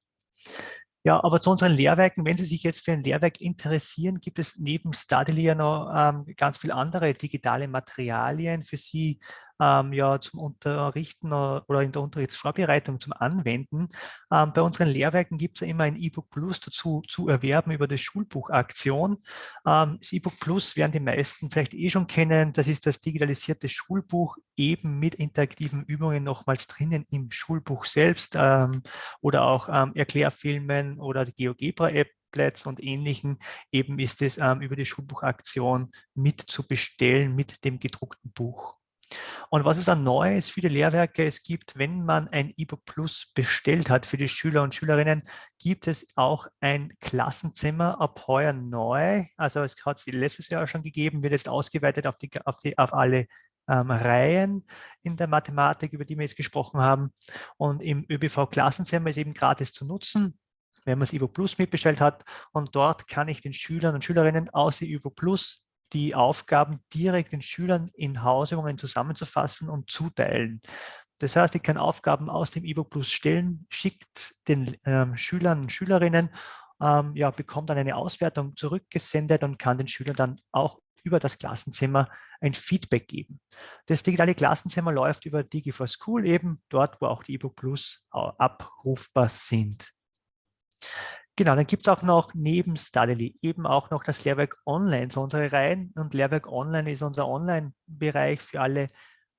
Ja, aber zu unseren Lehrwerken, wenn Sie sich jetzt für ein Lehrwerk interessieren, gibt es neben Studily ja noch ähm, ganz viele andere digitale Materialien für Sie ähm, ja, zum Unterrichten oder in der Unterrichtsvorbereitung zum Anwenden. Ähm, bei unseren Lehrwerken gibt es immer ein E-Book Plus dazu zu erwerben über die Schulbuchaktion. Ähm, das E-Book Plus werden die meisten vielleicht eh schon kennen. Das ist das digitalisierte Schulbuch eben mit interaktiven Übungen nochmals drinnen im Schulbuch selbst ähm, oder auch ähm, Erklärfilmen oder die GeoGebra-App und ähnlichen, eben ist es ähm, über die Schulbuchaktion mit zu bestellen mit dem gedruckten Buch. Und was ist dann Neues für die Lehrwerke? Es gibt, wenn man ein E-Book Plus bestellt hat für die Schüler und Schülerinnen, gibt es auch ein Klassenzimmer ab heuer neu. Also es hat es letztes Jahr schon gegeben, wird jetzt ausgeweitet auf, die, auf, die, auf alle ähm, Reihen in der Mathematik, über die wir jetzt gesprochen haben. Und im ÖBV-Klassenzimmer ist eben gratis zu nutzen wenn man das Evo Plus mitbestellt hat. Und dort kann ich den Schülern und Schülerinnen aus dem Evo Plus die Aufgaben direkt den Schülern in Hausübungen zusammenzufassen und zuteilen. Das heißt, ich kann Aufgaben aus dem E-Book Plus stellen, schickt den ähm, Schülern und Schülerinnen, ähm, ja, bekommt dann eine Auswertung zurückgesendet und kann den Schülern dann auch über das Klassenzimmer ein Feedback geben. Das digitale Klassenzimmer läuft über Digi4School eben dort, wo auch die E-Book Plus abrufbar sind. Genau, dann gibt es auch noch neben Studily eben auch noch das Lehrwerk Online, so unsere Reihen. Und Lehrwerk Online ist unser Online-Bereich für alle,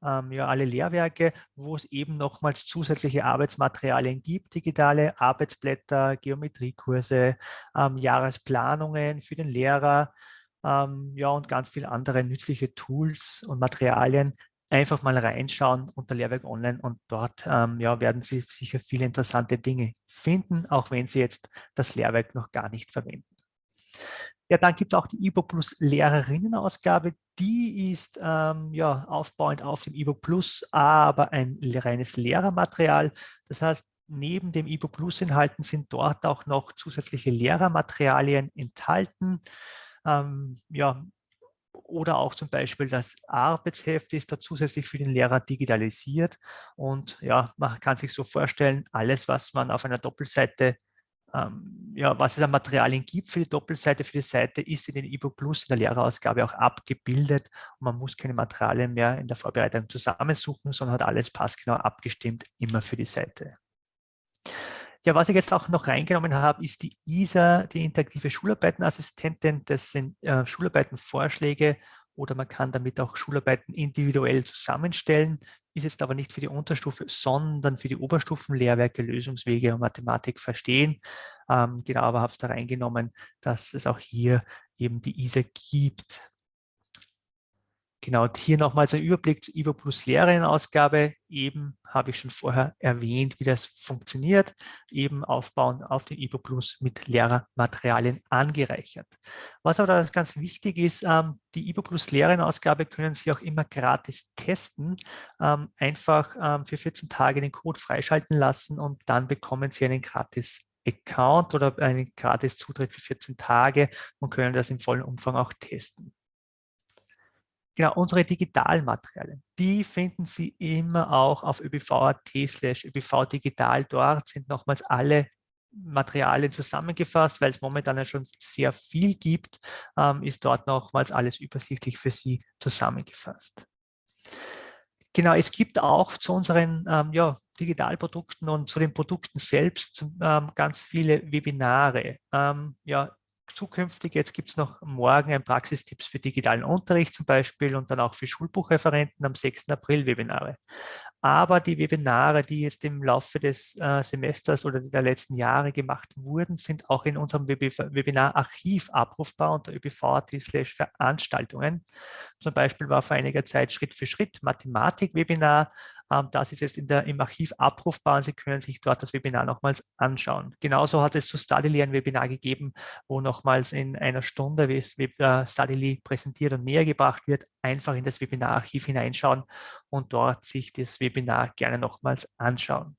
ähm, ja, alle Lehrwerke, wo es eben nochmals zusätzliche Arbeitsmaterialien gibt, digitale Arbeitsblätter, Geometriekurse, ähm, Jahresplanungen für den Lehrer, ähm, ja, und ganz viele andere nützliche Tools und Materialien, einfach mal reinschauen unter Lehrwerk Online und dort ähm, ja, werden Sie sicher viele interessante Dinge finden, auch wenn Sie jetzt das Lehrwerk noch gar nicht verwenden. Ja, dann gibt es auch die eBook Plus Lehrerinnenausgabe. Die ist ähm, ja, aufbauend auf dem eBook Plus, aber ein reines Lehrermaterial. Das heißt, neben dem eBook Plus Inhalten sind dort auch noch zusätzliche Lehrermaterialien enthalten. Ähm, ja, oder auch zum Beispiel das Arbeitsheft ist da zusätzlich für den Lehrer digitalisiert. Und ja, man kann sich so vorstellen, alles, was man auf einer Doppelseite, ähm, ja, was es an Materialien gibt für die Doppelseite, für die Seite, ist in den eBook Plus in der Lehrerausgabe auch abgebildet. Und man muss keine Materialien mehr in der Vorbereitung zusammensuchen, sondern hat alles passgenau abgestimmt, immer für die Seite. Ja, was ich jetzt auch noch reingenommen habe, ist die ISA, die interaktive Schularbeitenassistentin. Das sind äh, Schularbeitenvorschläge oder man kann damit auch Schularbeiten individuell zusammenstellen, ist jetzt aber nicht für die Unterstufe, sondern für die Oberstufenlehrwerke Lösungswege und Mathematik verstehen. Ähm, genau, aber habe es da reingenommen, dass es auch hier eben die ISA gibt. Genau, hier nochmals ein Überblick zur IBO Plus Lehrerin-Ausgabe. Eben habe ich schon vorher erwähnt, wie das funktioniert. Eben aufbauen auf den IBO Plus mit Lehrermaterialien angereichert. Was aber ganz wichtig ist, ähm, die IBO Plus Lehrerin-Ausgabe können Sie auch immer gratis testen. Ähm, einfach ähm, für 14 Tage den Code freischalten lassen und dann bekommen Sie einen gratis Account oder einen gratis Zutritt für 14 Tage und können das im vollen Umfang auch testen. Genau, unsere Digitalmaterialien, die finden Sie immer auch auf ÖBV.at slash ÖBV-Digital. Dort sind nochmals alle Materialien zusammengefasst, weil es momentan ja schon sehr viel gibt, ähm, ist dort nochmals alles übersichtlich für Sie zusammengefasst. Genau, es gibt auch zu unseren ähm, ja, Digitalprodukten und zu den Produkten selbst ähm, ganz viele Webinare. Ähm, ja, zukünftig. Jetzt gibt es noch morgen ein Praxistipps für digitalen Unterricht zum Beispiel und dann auch für Schulbuchreferenten am 6. April Webinare. Aber die Webinare, die jetzt im Laufe des äh, Semesters oder der letzten Jahre gemacht wurden, sind auch in unserem Webinar-Archiv abrufbar unter ÖBV.at Veranstaltungen. Zum Beispiel war vor einiger Zeit Schritt für Schritt Mathematik-Webinar. Ähm, das ist jetzt der, im Archiv abrufbar und Sie können sich dort das Webinar nochmals anschauen. Genauso hat es zu StudyLy ein Webinar gegeben, wo nochmals in einer Stunde, äh, StudyLy präsentiert und näher gebracht wird, einfach in das Webinar-Archiv hineinschauen und dort sich das Webinar gerne nochmals anschauen.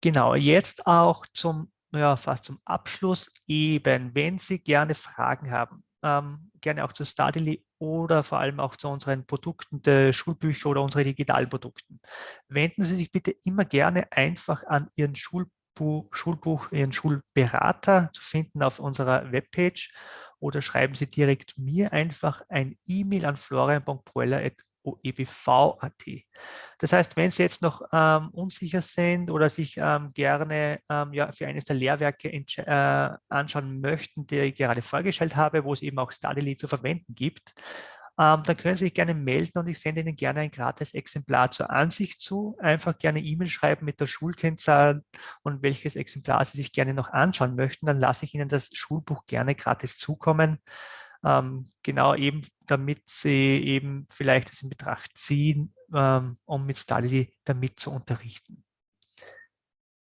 Genau, jetzt auch zum, ja, fast zum Abschluss eben, wenn Sie gerne Fragen haben, ähm, gerne auch zu Studily oder vor allem auch zu unseren Produkten der Schulbücher oder unsere Digitalprodukten. Wenden Sie sich bitte immer gerne einfach an Ihren Schulbuch, Schulbuch Ihren Schulberater zu finden auf unserer Webpage oder schreiben Sie direkt mir einfach ein E-Mail an florian.proeller.com OEBV.at. Das heißt, wenn Sie jetzt noch ähm, unsicher sind oder sich ähm, gerne ähm, ja, für eines der Lehrwerke äh, anschauen möchten, die ich gerade vorgestellt habe, wo es eben auch Studyly zu verwenden gibt, ähm, dann können Sie sich gerne melden und ich sende Ihnen gerne ein gratis Exemplar zur Ansicht zu. Einfach gerne E-Mail schreiben mit der Schulkennzahl und welches Exemplar Sie sich gerne noch anschauen möchten. Dann lasse ich Ihnen das Schulbuch gerne gratis zukommen ähm, genau eben, damit sie eben vielleicht es in Betracht ziehen, ähm, um mit Stali damit zu unterrichten.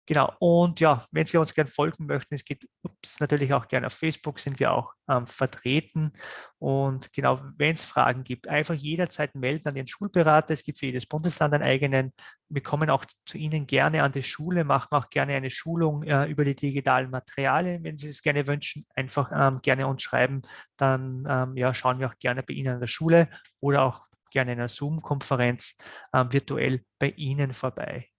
Genau, und ja, wenn Sie uns gerne folgen möchten, es geht ups, natürlich auch gerne auf Facebook, sind wir auch ähm, vertreten. Und genau, wenn es Fragen gibt, einfach jederzeit melden an den Schulberater. Es gibt für jedes Bundesland einen eigenen. Wir kommen auch zu Ihnen gerne an die Schule, machen auch gerne eine Schulung äh, über die digitalen Materialien. Wenn Sie es gerne wünschen, einfach ähm, gerne uns schreiben. Dann ähm, ja, schauen wir auch gerne bei Ihnen an der Schule oder auch gerne in einer Zoom-Konferenz äh, virtuell bei Ihnen vorbei.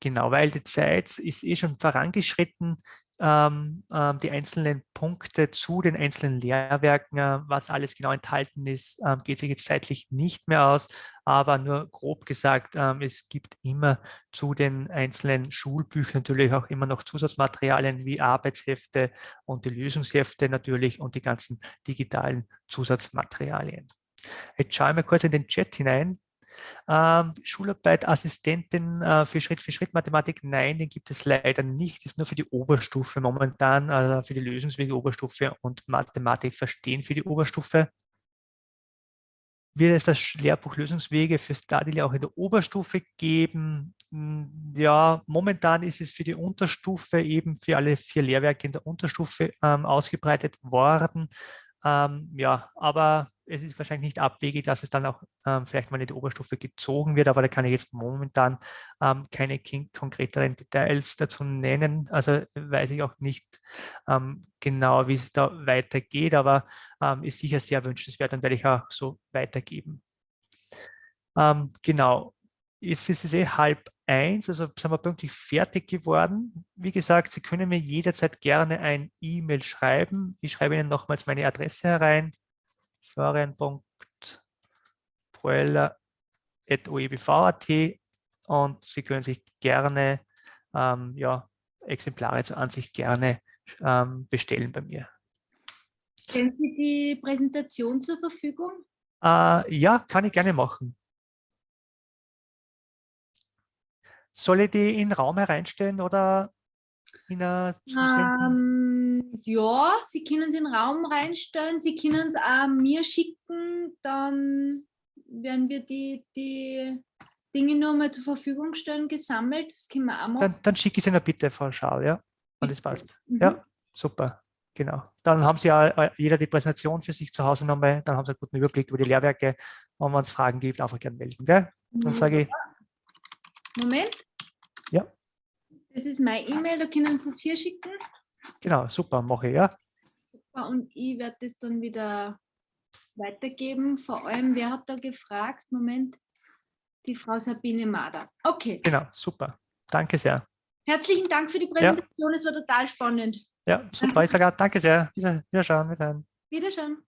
Genau, weil die Zeit ist eh schon vorangeschritten. Ähm, ähm, die einzelnen Punkte zu den einzelnen Lehrwerken, äh, was alles genau enthalten ist, ähm, geht sich jetzt zeitlich nicht mehr aus, aber nur grob gesagt, ähm, es gibt immer zu den einzelnen Schulbüchern natürlich auch immer noch Zusatzmaterialien wie Arbeitshefte und die Lösungshefte natürlich und die ganzen digitalen Zusatzmaterialien. Jetzt schauen wir kurz in den Chat hinein. Ähm, Schularbeit, Assistentin äh, für Schritt-für-Schritt-Mathematik, nein, den gibt es leider nicht. Ist nur für die Oberstufe momentan, also für die Lösungswege Oberstufe und Mathematik verstehen für die Oberstufe. Wird es das Lehrbuch Lösungswege für Stadili auch in der Oberstufe geben? Hm, ja, momentan ist es für die Unterstufe eben für alle vier Lehrwerke in der Unterstufe ähm, ausgebreitet worden. Ähm, ja, aber es ist wahrscheinlich nicht abwegig, dass es dann auch ähm, vielleicht mal in die Oberstufe gezogen wird, aber da kann ich jetzt momentan ähm, keine konkreteren Details dazu nennen. Also weiß ich auch nicht ähm, genau, wie es da weitergeht, aber ähm, ist sicher sehr wünschenswert und werde ich auch so weitergeben. Ähm, genau, jetzt ist es eh halb eins, also sind wir pünktlich fertig geworden. Wie gesagt, Sie können mir jederzeit gerne ein E-Mail schreiben. Ich schreibe Ihnen nochmals meine Adresse herein, florian.proeller.oebv.at und Sie können sich gerne ähm, ja, Exemplare zur Ansicht gerne ähm, bestellen bei mir. Stellen Sie die Präsentation zur Verfügung? Äh, ja, kann ich gerne machen. Soll ich die in den Raum hereinstellen oder in zusenden? Um, Ja, Sie können es in den Raum reinstellen, Sie können es auch mir schicken, dann werden wir die, die Dinge nur mal zur Verfügung stellen, gesammelt. Das können wir auch machen. Dann, dann schicke ich es Ihnen bitte, Frau Schau, ja? Und das passt. Mhm. Ja, super. Genau. Dann haben Sie ja äh, jeder die Präsentation für sich zu Hause nochmal. Dann haben Sie einen guten Überblick über die Lehrwerke. Und wenn es Fragen gibt, einfach gerne melden. Gell? Dann sage ich, Moment. Ja. Das ist meine E-Mail, da können Sie es hier schicken. Genau, super, mache ich, ja. Super, Und ich werde das dann wieder weitergeben. Vor allem, wer hat da gefragt? Moment. Die Frau Sabine Mader. Okay. Genau, super. Danke sehr. Herzlichen Dank für die Präsentation. Es war total spannend. Ja, super. Ich sage auch danke sehr. Wieder, wiederschauen. Wiederhören. Wiederschauen.